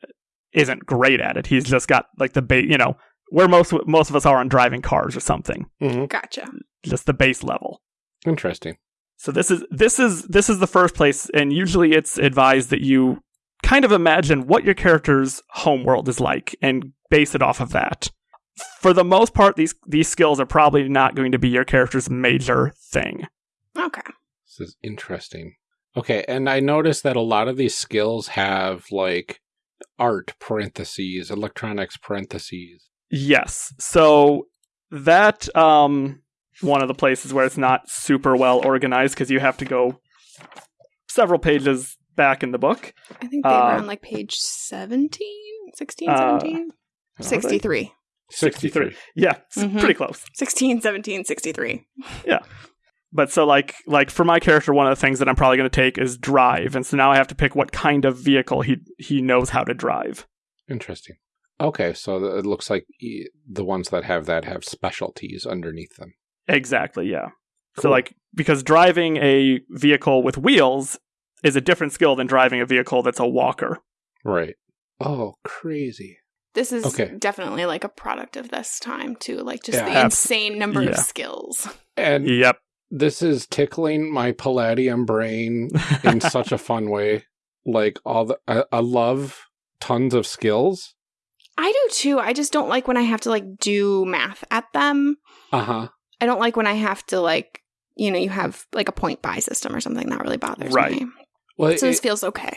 isn't great at it. He's just got like the base, you know, where most most of us are on driving cars or something, hmm Gotcha. just the base level. Interesting. So this is this is this is the first place, and usually it's advised that you kind of imagine what your character's home world is like and base it off of that. For the most part, these these skills are probably not going to be your character's major thing. Okay. This is interesting. Okay, and I noticed that a lot of these skills have like art parentheses, electronics parentheses. Yes. So that um one of the places where it's not super well organized because you have to go several pages back in the book. I think they Uh, were on like page 17, 16, Uh, 17? they? 63. 63. Yeah, it's Mhm. pretty close. 16, 17, 63. Yeah. But so like like for my character, one of the things that I'm probably going to take is drive, and so now I have to pick what kind of vehicle he he knows how to drive. Interesting. Okay, so it looks like the ones that have that have specialties underneath them. Exactly, yeah. So like because driving a vehicle with wheels is a different skill than driving a vehicle that's a walker. Right. Oh, crazy. This is Okay. definitely like a product of this time, too. Like just Yeah. the Abs- insane number yeah. of skills. [LAUGHS] And Yep. this is tickling my palladium brain in such a fun way. [LAUGHS] Like all the, I, I love tons of skills. I do too. I just don't like when I have to like do math at them. Uh huh. I don't like when I have to like, you know, you have like a point buy system or something that really bothers Right. me. Well, So it- this feels okay.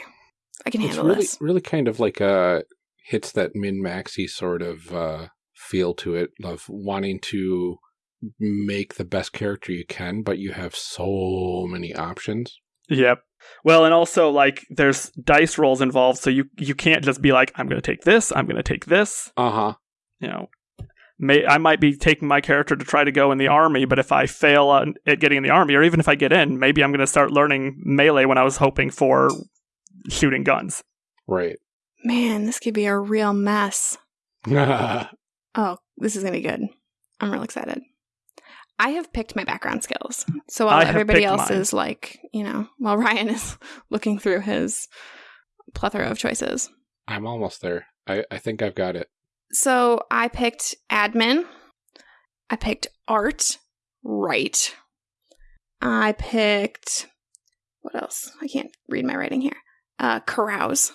I can handle really, this. really kind of like a hits that min maxy sort of uh, feel to it of wanting to make the best character you can, but you have so many options. Yep. Well, and also like there's dice rolls involved, so you you can't just be like I'm going to take this, I'm going to take this. Uh huh. You know, may I might be taking my character to try to go in the army, but if I fail on, at getting in the army, or even if I get in, maybe I'm going to start learning melee when I was hoping for shooting guns. Right. Man, this could be a real mess. [LAUGHS] Oh, this is going to be good. I'm real excited. I have picked my background skills. So while I everybody else mine. is like, you know, while [LAUGHS] Ryan is looking through his plethora of choices. I'm almost there. I, I think I've got it. So I picked admin. I picked art. Right. I picked what else? I can't read my writing here. Uh carouse.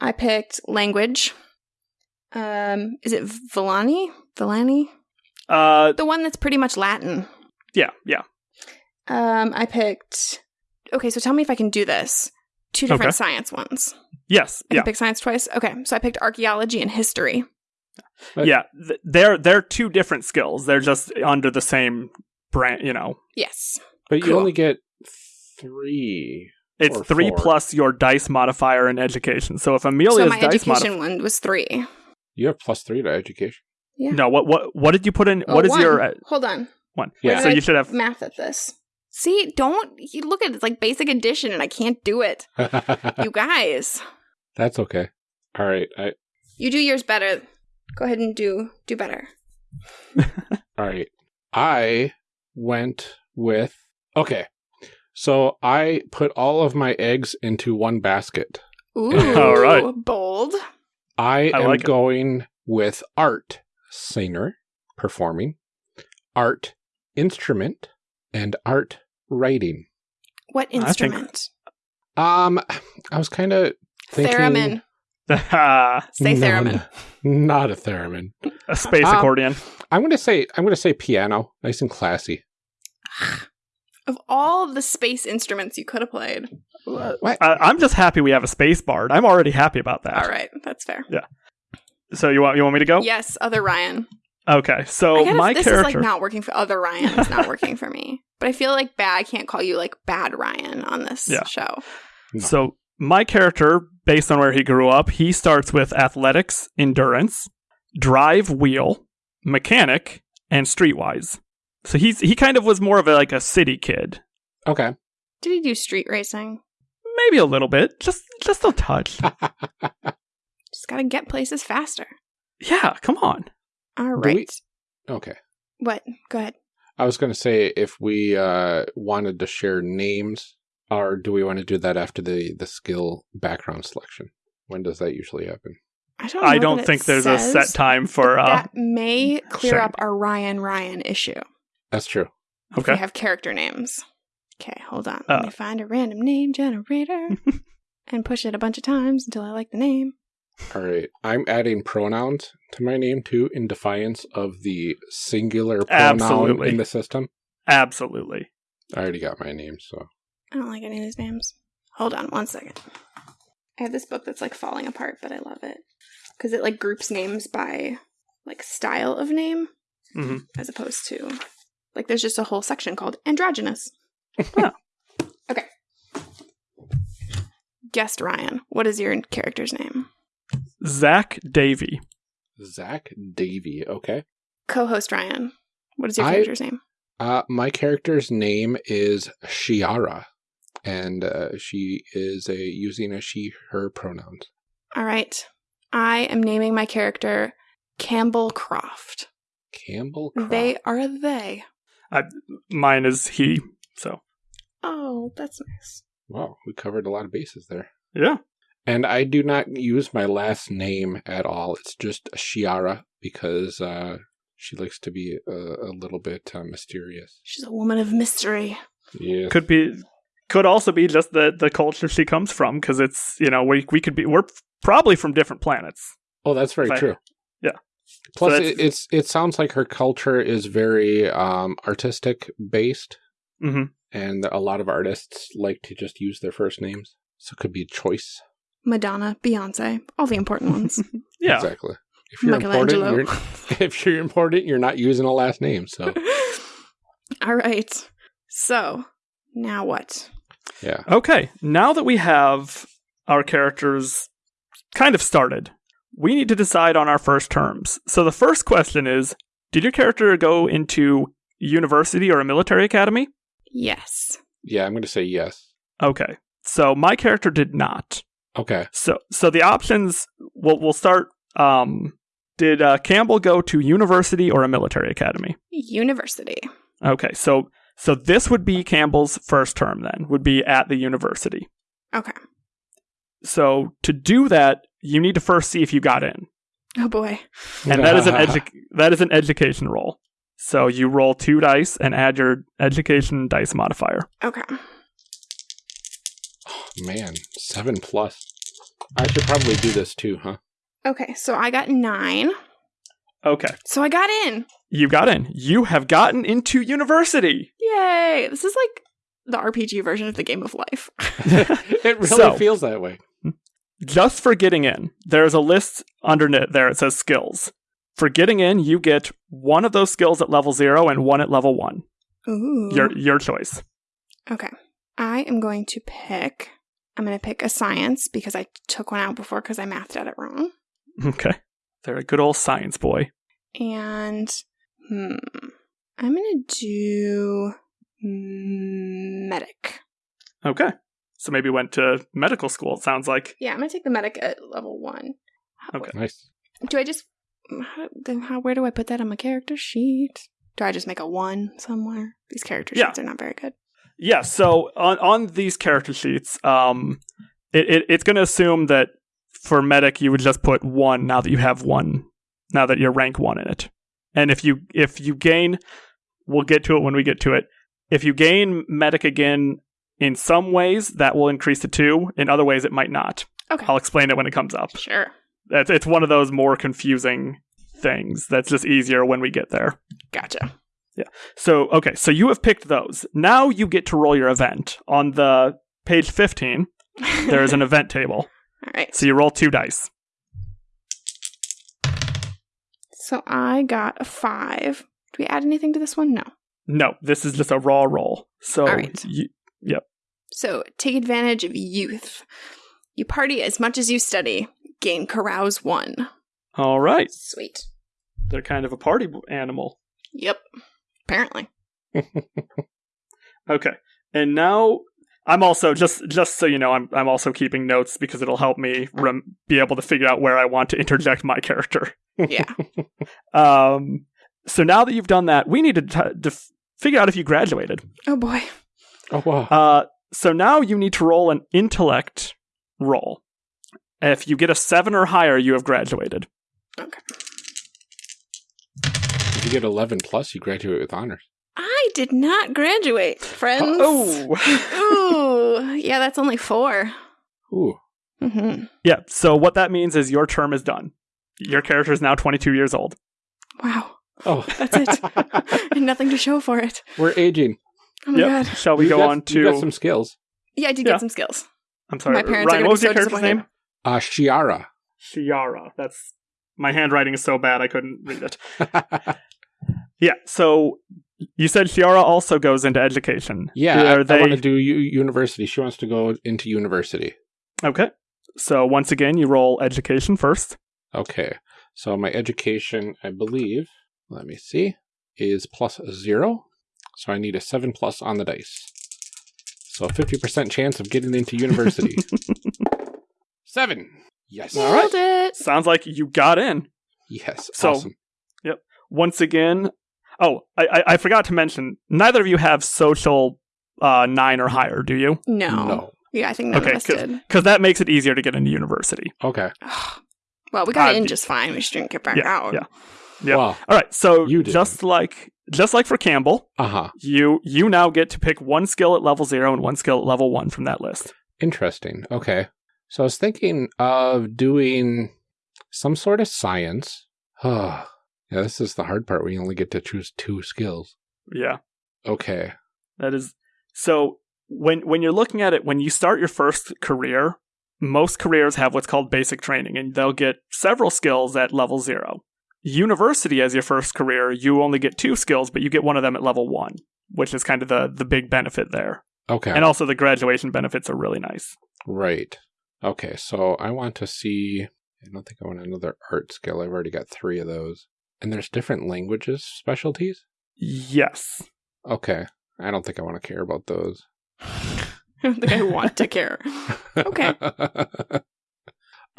I picked language. Um is it Vilani? Vilani? Uh, The one that's pretty much Latin. yeah, yeah. Um I picked Okay, so tell me if I can do this. Two different Okay. science ones. Yes, I yeah, can pick science twice. Okay, so I picked archaeology and history. But- yeah. Th- they're they're two different skills. They're just under the same brand. You know, Yes. But you only get three. it's three four. plus your dice modifier in education. So if so my dice education modifier, one was three. You have plus three to education. Yeah. no, what what what did you put in? Oh, what is one. your uh, Hold on. one? Yeah. So you should have. math at this. See, don't you look at it, it's like basic addition, and I can't do it. [LAUGHS] You guys, That's okay. All right. I you do yours better. Go ahead and do do better. [LAUGHS] all right. I went with okay. So I put all of my eggs into one basket. Ooh, All right. bold. I, I am like going with art, singer, performing, art, instrument, and art, writing. What I think- instrument? Um, I was kind of thinking Theremin. [LAUGHS] Say theremin. no, not a theremin. A space Um, accordion. I'm gonna say I'm gonna say piano, nice and classy. [SIGHS] Of all the space instruments you could have played. What? I, I'm just happy we have a space bard. I'm already happy about that. All right, that's fair. So you want you want me to go? Yes, other Ryan. Okay. So gotta- my this character. is like not working for other Ryan. It's not working for me. [LAUGHS] But I feel like bad. I can't call you like bad Ryan on this Yeah. show. No. So my character, based on where he grew up, he starts with athletics, endurance, drive, wheel, mechanic, and streetwise. So he's he kind of was more of a, like a city kid, Okay. Did he do street racing? maybe a little bit, just just a touch. [LAUGHS] Just gotta get places faster. yeah, come on. All right. We- okay. What? Go ahead. I was gonna say if we uh wanted to share names, or do we want to do that after the the skill background selection? When does that usually happen? I don't. Know I don't think there's a set time for. uh that may clear sharing. up our Ryan Ryan issue. That's true. If Okay. we have character names. Okay, hold on. Uh. Let me find a random name generator [LAUGHS] and push it a bunch of times until I like the name. All right. I'm adding pronouns to my name too, in defiance of the singular pronoun Absolutely. in the system. Absolutely. I already got my name, so I don't like any of these names. Hold on one second. I have this book that's like falling apart, but I love it because it like groups names by like style of name Mhm. as opposed to Like there's just a whole section called androgynous. [LAUGHS] Huh. Okay. Guest Ryan, what is your character's name? Zach Davy. Zach Davy. Okay. Co-host Ryan, what is your I- character's name? Uh, my character's name is Shiara, and uh, she is a using a she/her pronouns. All right. I am naming my character Campbell Croft. Campbell. Croft. They are they. I, Mine is he. So Oh, that's nice. Wow, we covered a lot of bases there. yeah. And I do not use my last name at all. It's just Shiara because uh, she likes to be a, a little bit uh, mysterious. She's a woman of mystery. Yeah. Could be could also be just the the culture she comes from because it's you know we we could be we're probably from different planets. Oh, that's very If I- true. yeah. Plus, So it, it's it sounds like her culture is very um, artistic based, hmm and a lot of artists like to just use their first names, so it could be a choice. Madonna, Beyonce, all the important ones. [LAUGHS] Yeah. Exactly. If you're important, Michelangelo. you're, [LAUGHS] if you're important, you're not using a last name. So [LAUGHS] all right. So, now what? yeah, Okay, now that we have our characters kind of started, we need to decide on our first terms. So the first question is Did your character go into university or a military academy? Yes. yeah, I'm going to say yes. Okay. So my character did not. Okay. So so the options we'll we'll start um did uh, Campbell go to university or a military academy? University. Okay. So so this would be Campbell's first term then. Would be at the university. Okay. So to do that, you need to first see if you got in. Oh boy. and that is an [LAUGHS] edu- that is an education roll. So you roll two dice and add your education dice modifier. Okay. Man, seven plus. I should probably do this too, huh? Okay, so I got nine. Okay, So I got in. you got in. You have gotten into university. Yay! This is like the RPG version of the game of life. [LAUGHS] [LAUGHS] it really So- feels that way. Just for getting in, there's a list underneath there. It says skills. For getting in, you get one of those skills at level zero and one at level one. Ooh. Your your choice. Okay. I am going to pick. I'm going to pick a science because I took one out before because I mathed at it wrong. Okay, they're a good old science boy. And hmm, I'm going to do medic. Okay, so maybe went to medical school. It sounds like. Yeah, I'm going to take the medic at level one. Okay. Nice. Do I just how, then how where do I put that on my character sheet? Do I just make a one somewhere? These character Yeah. sheets are not very good. Yeah, so on on these character sheets, um, it, it it's going to assume that for medic you would just put one now that you have one, now that you're rank one in it, and if you if you gain, we'll get to it when we get to it. If you gain medic again, in some ways that will increase to two. In other ways, it might not. Okay. I'll explain it when it comes up. Sure. It's it's one of those more confusing things that's just easier when we get there. Gotcha. So, okay, so you have picked those. Now you get to roll your event. On the page 15, there is an [LAUGHS] event table. All right. So you roll two dice. So I got a five. Do we add anything to this one? No. No, this is just a raw roll. So, All right. you, So take advantage of youth. You party as much as you study. Gain carouse one. all right. Sweet. They're kind of a party animal. Yep. Apparently. [LAUGHS] Okay. And now I'm also just just so you know, I'm I'm also keeping notes because it'll help me rem- be able to figure out where I want to interject my character. Yeah. [LAUGHS] Um so now that you've done that, we need to, t- to figure out if you graduated. oh boy. Oh wow. Uh, so now you need to roll an intellect roll. If you get a seven or higher, you have graduated. Okay. If you get eleven plus, you graduate with honors. I did not graduate, friends. Oh, [LAUGHS] Ooh. Yeah, that's only four. Ooh. hmm yeah. So what that means is your term is done. Your character is now 22 years old. Wow. Oh, [LAUGHS] That's it. [LAUGHS] and nothing to show for it. We're aging. Oh my Yep. god. Shall we You go got- on You got to? some skills. Yeah, I did Yeah. get some skills. I'm sorry, My parents are Ryan. gonna What was be your so character's name? Uh, Shiara. Shiara. That's my handwriting is so bad I couldn't read it. Yeah. So you said Shiara also goes into education. Yeah, I, they I want to do u- university. She wants to go into university. okay? So once again, you roll education first. Okay. So my education, I believe, let me see, is plus zero. So I need a seven plus on the dice. So 50% chance of getting into university. [LAUGHS] seven. Yes. All right. Nailed it. Sounds like you got in. Yes. So- awesome. Once again, oh, I, I, I forgot to mention, neither of you have social uh, nine or higher, do you? No. No. Yeah, I think none Okay, of. Because that makes it easier to get into university. Okay. well, we got Uh, in just fine. We just didn't get back yeah, out. yeah. Yep. Wow. All right, so You didn't. just like just like for Campbell, Uh huh. you you now get to pick one skill at level zero and one skill at level one from that list. Interesting. Okay. So I was thinking of doing some sort of science. [SIGHS] yeah, this is the hard part. We only get to choose two skills. Yeah. Okay. That is so when when you're looking at it when you start your first career, most careers have what's called basic training and they'll get several skills at level 0. University as your first career, you only get two skills but you get one of them at level 1, which is kind of the the big benefit there. Okay. And also the graduation benefits are really nice. Right. Okay, so I want to see. I don't think I want another art skill. I've already got three of those. And there's different languages specialties? Yes. Okay. I don't think I want to care about those. [LAUGHS] I don't think I want to care. [LAUGHS] Okay. [LAUGHS]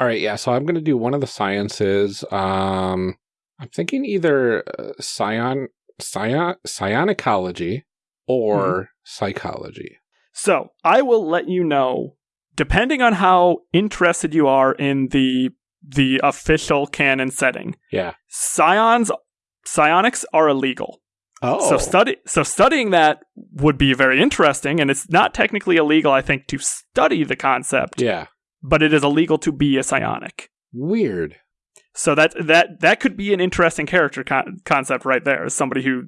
All right, yeah, so I'm going to do one of the sciences. Um I'm thinking either uh, scion scion psionicology or psychology. So I will let you know, depending on how interested you are in the the official canon setting, Yeah. scions psionics are illegal. Oh. So study so studying that would be very interesting, and it's not technically illegal, I think, to study the concept, Yeah. but it is illegal to be a psionic. Weird. So that that that could be an interesting character con- concept right there, as somebody who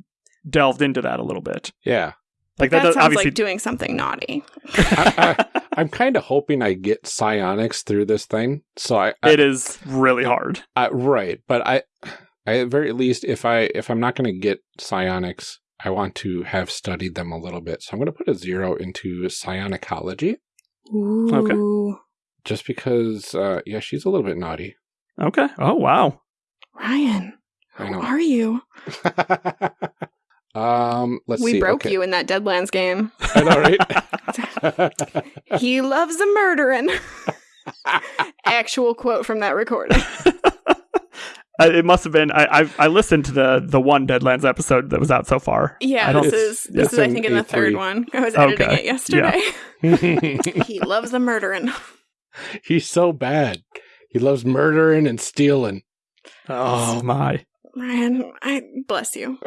delved into that a little bit. Yeah. Like that that, sounds obviously like doing something naughty. I, [LAUGHS] I, [LAUGHS] [LAUGHS] I'm kind of hoping I get psionics through this thing. So I, I it is really hard. I, right, but I, I at very least if I if I'm not going to get psionics, I want to have studied them a little bit. So I'm going to put a zero into psionicology, Ooh. just because. Uh, yeah, she's a little bit naughty. Okay. Oh wow. Ryan, who are you? [LAUGHS] um, let's we see. broke okay. you in that Deadlands game. I know, right? [LAUGHS] he loves a murdering. [LAUGHS] Actual quote from that recording. [LAUGHS] Uh, it must have been. I, I I listened to the the one Deadlands episode that was out so far. Yeah, this is this it's is I think in the third A3. one. I was editing Okay. it yesterday. he loves the murdering. He's so bad. He loves murdering and stealing. Oh my. Ryan, I bless you. [LAUGHS] [LAUGHS]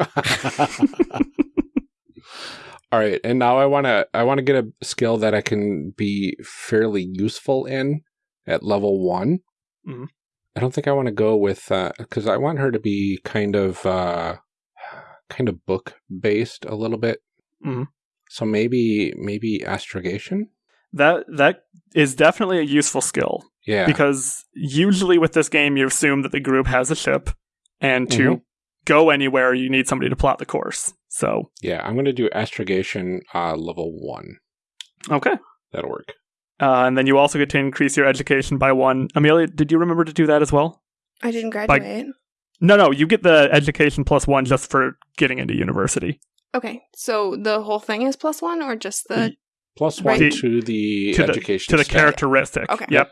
All right, and now I want to I want to get a skill that I can be fairly useful in at level 1. Mhm. I don't think I want to go with uh, cuz I want her to be kind of uh kind of book based a little bit. Mhm. So maybe maybe astrogation? That that is definitely a useful skill Yeah. because usually with this game you assume that the group has a ship, and to Mhm. go anywhere you need somebody to plot the course. So yeah, I'm going to do astrogation uh level 1. okay. That'll work. Uh, and then you also get to increase your education by one. Amelia, did you remember to do that as well? I didn't graduate. No, no, you get the education plus one just for getting into university. Okay, so the whole thing is plus one, or just the Plus 1 Right. to the To the- education to the stat. characteristic. Okay. Yep.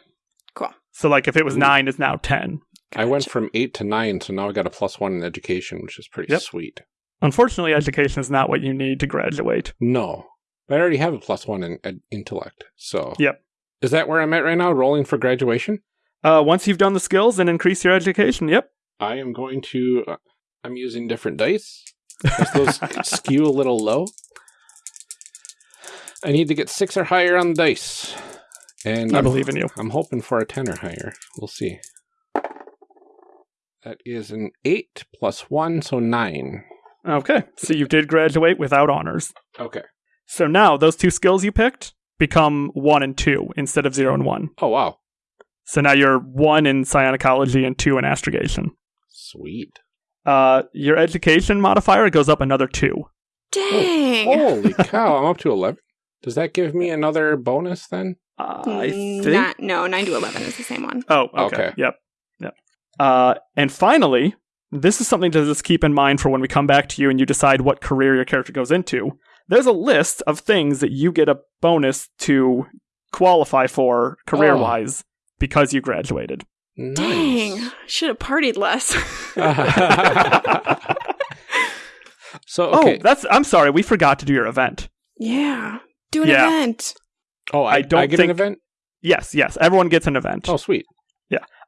Cool. So like if it was Ooh. nine, it's now ten. I went from 8 to 9, so now I got a plus 1 in education, which is pretty Yep. sweet. Unfortunately, education is not what you need to graduate. No. I already have a plus one in, in intellect. So Yep. Is that where I'm at right now? Rolling for graduation? Uh, once you've done the skills and increase your education, yep. I am going to. Uh, I'm using different dice. Those [LAUGHS] skew a little low. I need to get six or higher on the dice, and I I'm, believe in you. I'm hoping for a ten or higher. We'll see. That is an eight plus one, so nine. Okay, so you did graduate without honors. Okay. So now those two skills you picked become one and two instead of zero and one. Oh wow, So now you're one in psionicology and two in astrogation. sweet. Uh, your education modifier goes up another two. Dang. Holy [LAUGHS] cow! I'm up to eleven. Does that give me another bonus then? Uh, I think. Not, no, 9 to 11 is the same one. Oh, okay. Okay. Yep. Yep. Uh, and finally, this is something to just keep in mind for when we come back to you and you decide what career your character goes into. There's a list of things that you get a bonus to qualify for career wise because you graduated. Dang. Should have partied less. Nice. [LAUGHS] [LAUGHS] so Oh, okay. that's. I'm sorry, we forgot to do your event. yeah. Do an Yeah. event. oh, I, I don't I get think- an event. Yes, yes, everyone gets an event. Oh, sweet.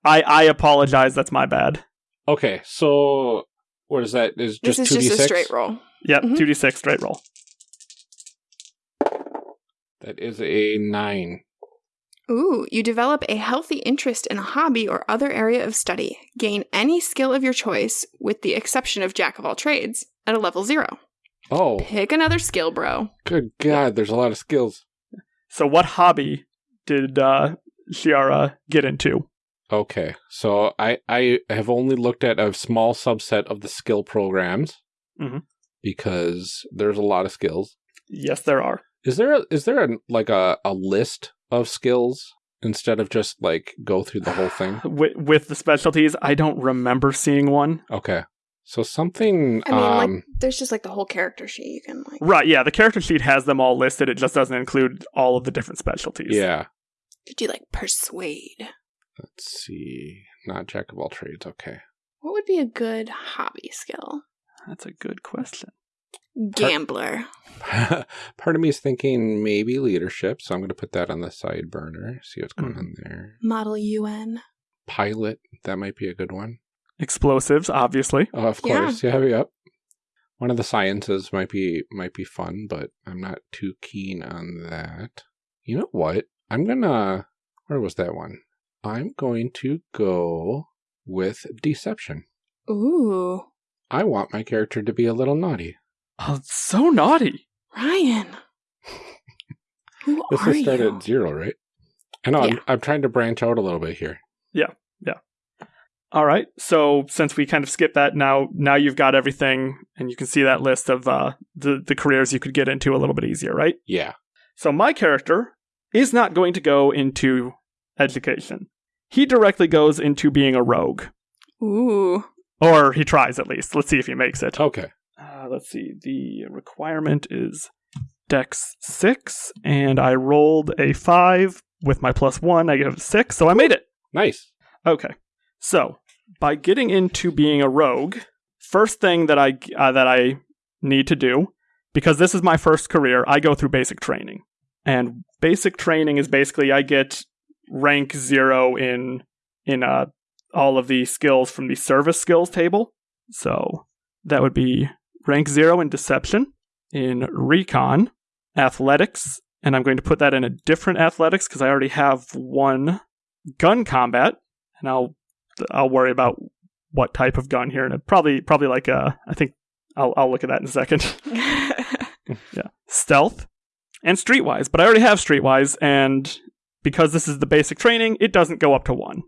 I, I apologize. That's my bad. Okay, so what is that? Is This just is two d just a six? straight roll. Yep, Mhm. 2d6 straight roll. That is a nine. Ooh, you develop a healthy interest in a hobby or other area of study. Gain any skill of your choice, with the exception of Jack of all trades, at a level zero. Oh, Pick another skill, bro. good God! There's a lot of skills. So, what hobby did uh, Shiara get into? Okay, so I I have only looked at a small subset of the skill programs Mhm. because there's a lot of skills. Yes, there are. Is there a, is there a, like a, a list of skills instead of just like go through the whole thing? [SIGHS] With, with the specialties, I don't remember seeing one. Okay, so something. I mean, um, like, there's just like the whole character sheet you can like. Right, yeah, the character sheet has them all listed. It just doesn't include all of the different specialties. yeah. Could you like persuade? Let's see. Not jack of all trades. Okay. What would be a good hobby skill? That's a good question. Gambler. [LAUGHS] Part of me is thinking maybe leadership, so I'm going to put that on the side burner. See what's going Mhm. on there. Model UN. Pilot. That might be a good one. Explosives, obviously. Oh, of Yeah. course. Yeah. Yep. One of the sciences might be might be fun, but I'm not too keen on that. You know what? I'm gonna. Where was that one? I'm going to go with deception. Ooh, I want my character to be a little naughty. Oh, it's so naughty. Ryan. [LAUGHS] Who This are is started you? at zero, right? I know. Yeah. I'm, I'm trying to branch out a little bit here. Yeah. Yeah. All right. So since we kind of skipped that, now now you've got everything, and you can see that list of uh, the the careers you could get into a little bit easier, right? Yeah. So my character is not going to go into education. He directly goes into being a rogue, Ooh. or he tries at least. Let's see if he makes it. Okay. Uh, let's see. The requirement is Dex six, and I rolled a five with my plus one. I get a six, so I made it. Nice. Okay. So, by getting into being a rogue, first thing that I uh, that I need to do because this is my first career, I go through basic training. And basic training is basically I get rank 0 in in uh all of the skills from the service skills table. So, that would be rank 0 in deception, in recon, athletics, and I'm going to put that in a different athletics because I already have one gun combat, and I'll I'll worry about what type of gun here, and probably probably like a I think I'll I'll look at that in a second. [LAUGHS] yeah, stealth and streetwise, but I already have streetwise, and because this is the basic training, it doesn't go up to one.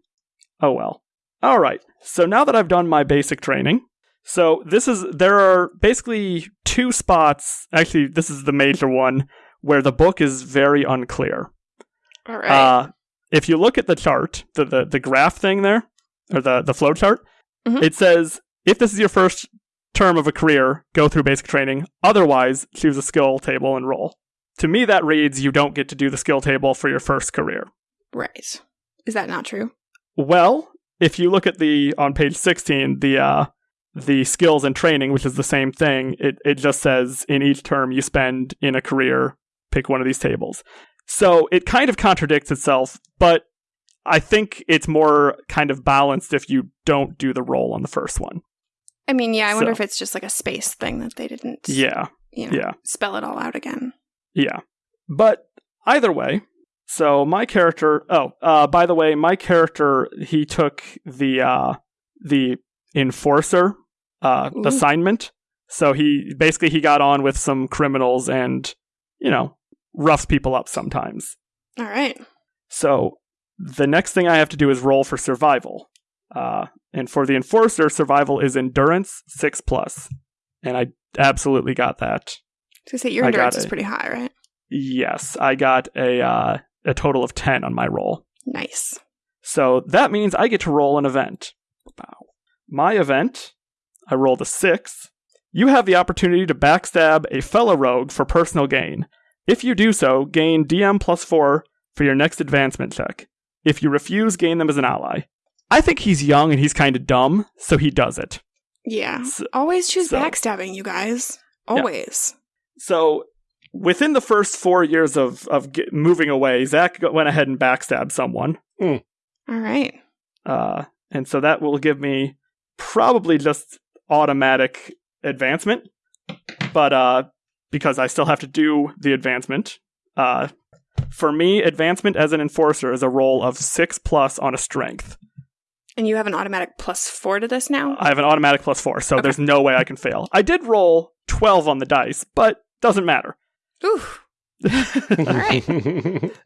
Oh well. All right. So now that I've done my basic training, so this is there are basically two spots. Actually, this is the major one where the book is very unclear. All right. Uh, if you look at the chart, the, the, the graph thing there, or the, the flow chart, Mhm. it says if this is your first term of a career, go through basic training. Otherwise, choose a skill table and roll. To me, that reads you don't get to do the skill table for your first career. right. Is that not true? Well, if you look at the on page 16, the uh, the skills and training, which is the same thing, it, it just says in each term you spend in a career, pick one of these tables. So it kind of contradicts itself, but I think it's more kind of balanced if you don't do the roll on the first one. I mean, yeah, I wonder if it's just like a space thing that they didn't Yeah, you know, yeah. spell it all out again. Yeah. But either way, so my character. Oh, uh, by the way, my character he took the uh, the enforcer uh, Ooh. assignment. So he basically he got on with some criminals and you know roughs people up sometimes. All right. So the next thing I have to do is roll for survival. Uh, and for the enforcer, survival is endurance six plus, and I absolutely got that. So say your endurance is it. pretty high, right? Yes, I got a uh, a total of 10 on my roll. Nice. So that means I get to roll an event. Wow. My event, I rolled a 6. You have the opportunity to backstab a fellow rogue for personal gain. If you do so, gain DM plus 4 for your next advancement check. If you refuse, gain them as an ally. I think he's young and he's kind of dumb, so he does it. Yeah. So- Always choose so- backstabbing, you guys. Always. So within the first four years of of get, moving away, Zach went ahead and backstabbed someone, All right. uh, and so that will give me probably just automatic advancement. But uh, because I still have to do the advancement, uh, for me, advancement as an enforcer is a roll of six plus on a strength. And you have an automatic plus four to this now? I have an automatic plus four, so there's no way I can fail. I did roll twelve on the dice, but doesn't matter. Ooh. [LAUGHS] All right. [LAUGHS]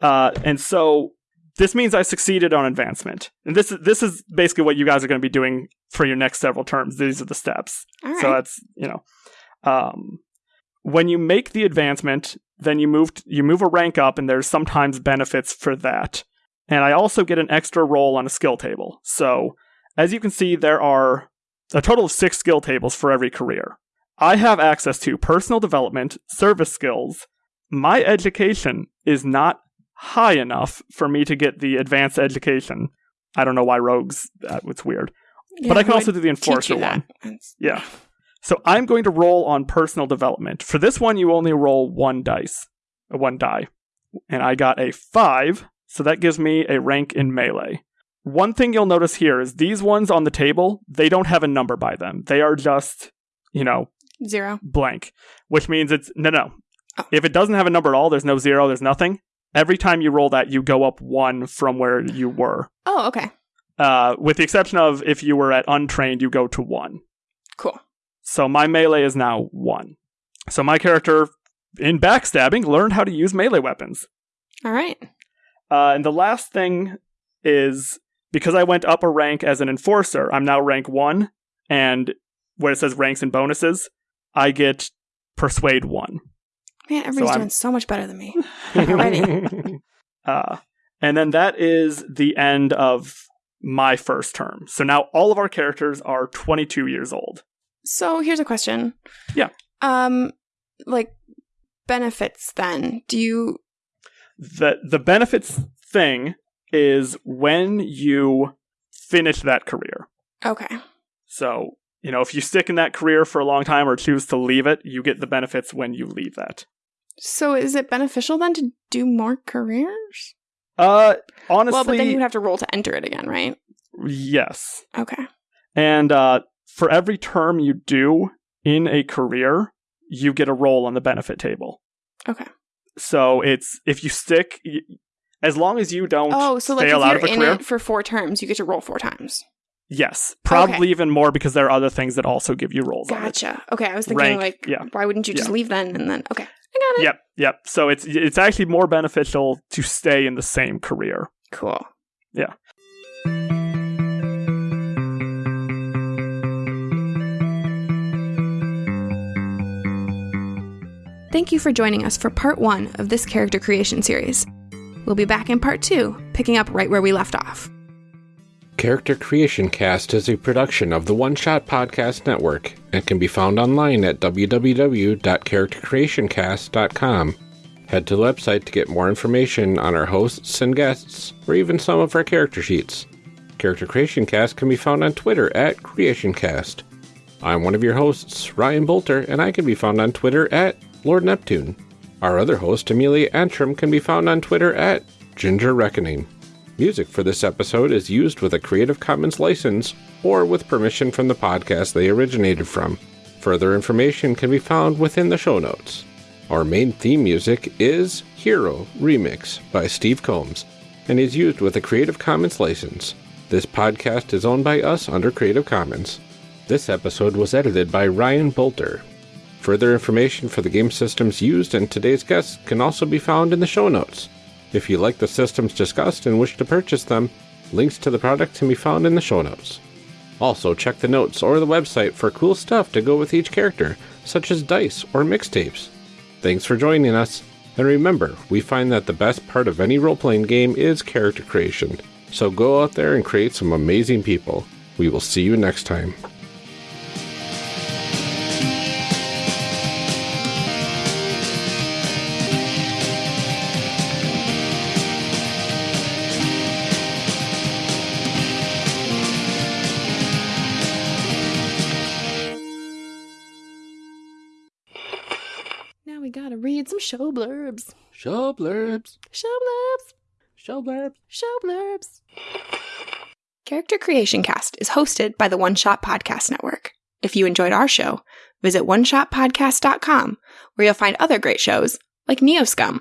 Uh, and so this means I succeeded on advancement. And this is this is basically what you guys are going to be doing for your next several terms. These are the steps. All right. So that's you know, um, when you make the advancement, then you move t- you move a rank up, and there's sometimes benefits for that. And I also get an extra roll on a skill table. So as you can see, there are a total of six skill tables for every career. I have access to personal development, service skills. My education is not high enough for me to get the advanced education. I don't know why rogues. That it's weird. but I can also do the enforcer one. Yeah. So I'm going to roll on personal development. For this one, you only roll one dice, uh, one die, and I got a five. So that gives me a rank in melee. One thing you'll notice here is these ones on the table, they don't have a number by them. They are just, you know, Zero. blank, which means it's no, no. Oh. If it doesn't have a number at all, there's no zero, there's nothing. Every time you roll that, you go up one from where you were. Oh, okay. Uh, with the exception of if you were at untrained, you go to one. Cool. So my melee is now one. So my character in backstabbing learned how to use melee weapons. All right. Uh, and the last thing is because I went up a rank as an enforcer, I'm now rank one, and where it says ranks and bonuses, I get persuade one. Man, everybody's I'm- doing so much better than me. [LAUGHS] Already. [LAUGHS] Uh, and then that is the end of my first term. So now all of our characters are 22 years old. So here's a question. Yeah. Um, like benefits. Then do you? the the benefits thing is when you finish that career. Okay. So, you know, if you stick in that career for a long time or choose to leave it, you get the benefits when you leave that. So is it beneficial then to do more careers? Uh honestly, well, but then you'd have to roll to enter it again, right? yes. Okay. And uh for every term you do in a career, you get a roll on the benefit table. Okay. So it's if you stick y- as long as you don't Oh, so like if fail out you're of a in career. it for four terms, you get to roll four times. Yes, probably even more because there are other things that also give you it. Gotcha. Okay, I was thinking Rank, like, yeah. why wouldn't you just Yeah. leave then and then? Okay, I got it. Yep, yep. So it's it's actually more beneficial to stay in the same career. Cool. Yeah. Thank you for joining us for part one of this character creation series. We'll be back in part two, picking up right where we left off. Character Creation Cast is a production of the One Shot Podcast Network and can be found online at www.charactercreationcast.com. Head to the website to get more information on our hosts and guests, or even some of our character sheets. Character Creation Cast can be found on Twitter at CreationCast. I'm one of your hosts, Ryan Boelter, and I can be found on Twitter at Lord Neptune. Our other host, Amelia Antrim, can be found on Twitter at Ginger Reckoning. Music for this episode is used with a Creative Commons license or with permission from the podcast they originated from. Further information can be found within the show notes. Our main theme music is Hero Remix by Steve Combs and is used with a Creative Commons license. This podcast is owned by us under Creative Commons. This episode was edited by Ryan Boelter. Further information for the game systems used and today's guests can also be found in the show notes. If you like the systems discussed and wish to purchase them, links to the products can be found in the show notes. Also, check the notes or the website for cool stuff to go with each character, such as dice or mixtapes. Thanks for joining us, and remember, we find that the best part of any role playing game is character creation. So go out there and create some amazing people. We will see you next time. Show blurbs. Show blurbs. Show blurbs. Show blurbs. Show blurbs. Character Creation Cast is hosted by the One Shot Podcast Network. If you enjoyed our show, visit oneshotpodcast.com where you'll find other great shows like Neoscum.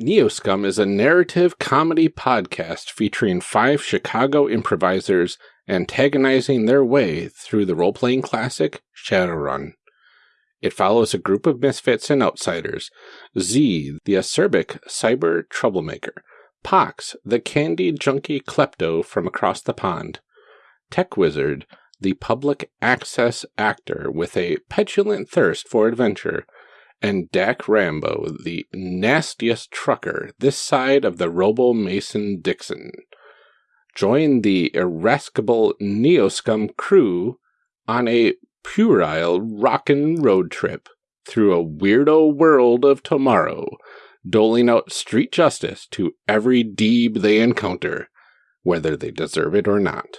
Neoscum is a narrative comedy podcast featuring five Chicago improvisers antagonizing their way through the role playing classic Shadowrun. It follows a group of misfits and outsiders. Z, the acerbic cyber troublemaker, Pox, the candy junkie klepto from across the pond, Tech Wizard, the public access actor with a petulant thirst for adventure, and Dak Rambo, the nastiest trucker this side of the Robo Mason Dixon. Join the irascible Neoscum crew on a puerile rockin' road trip through a weirdo world of tomorrow, doling out street justice to every deeb they encounter, whether they deserve it or not.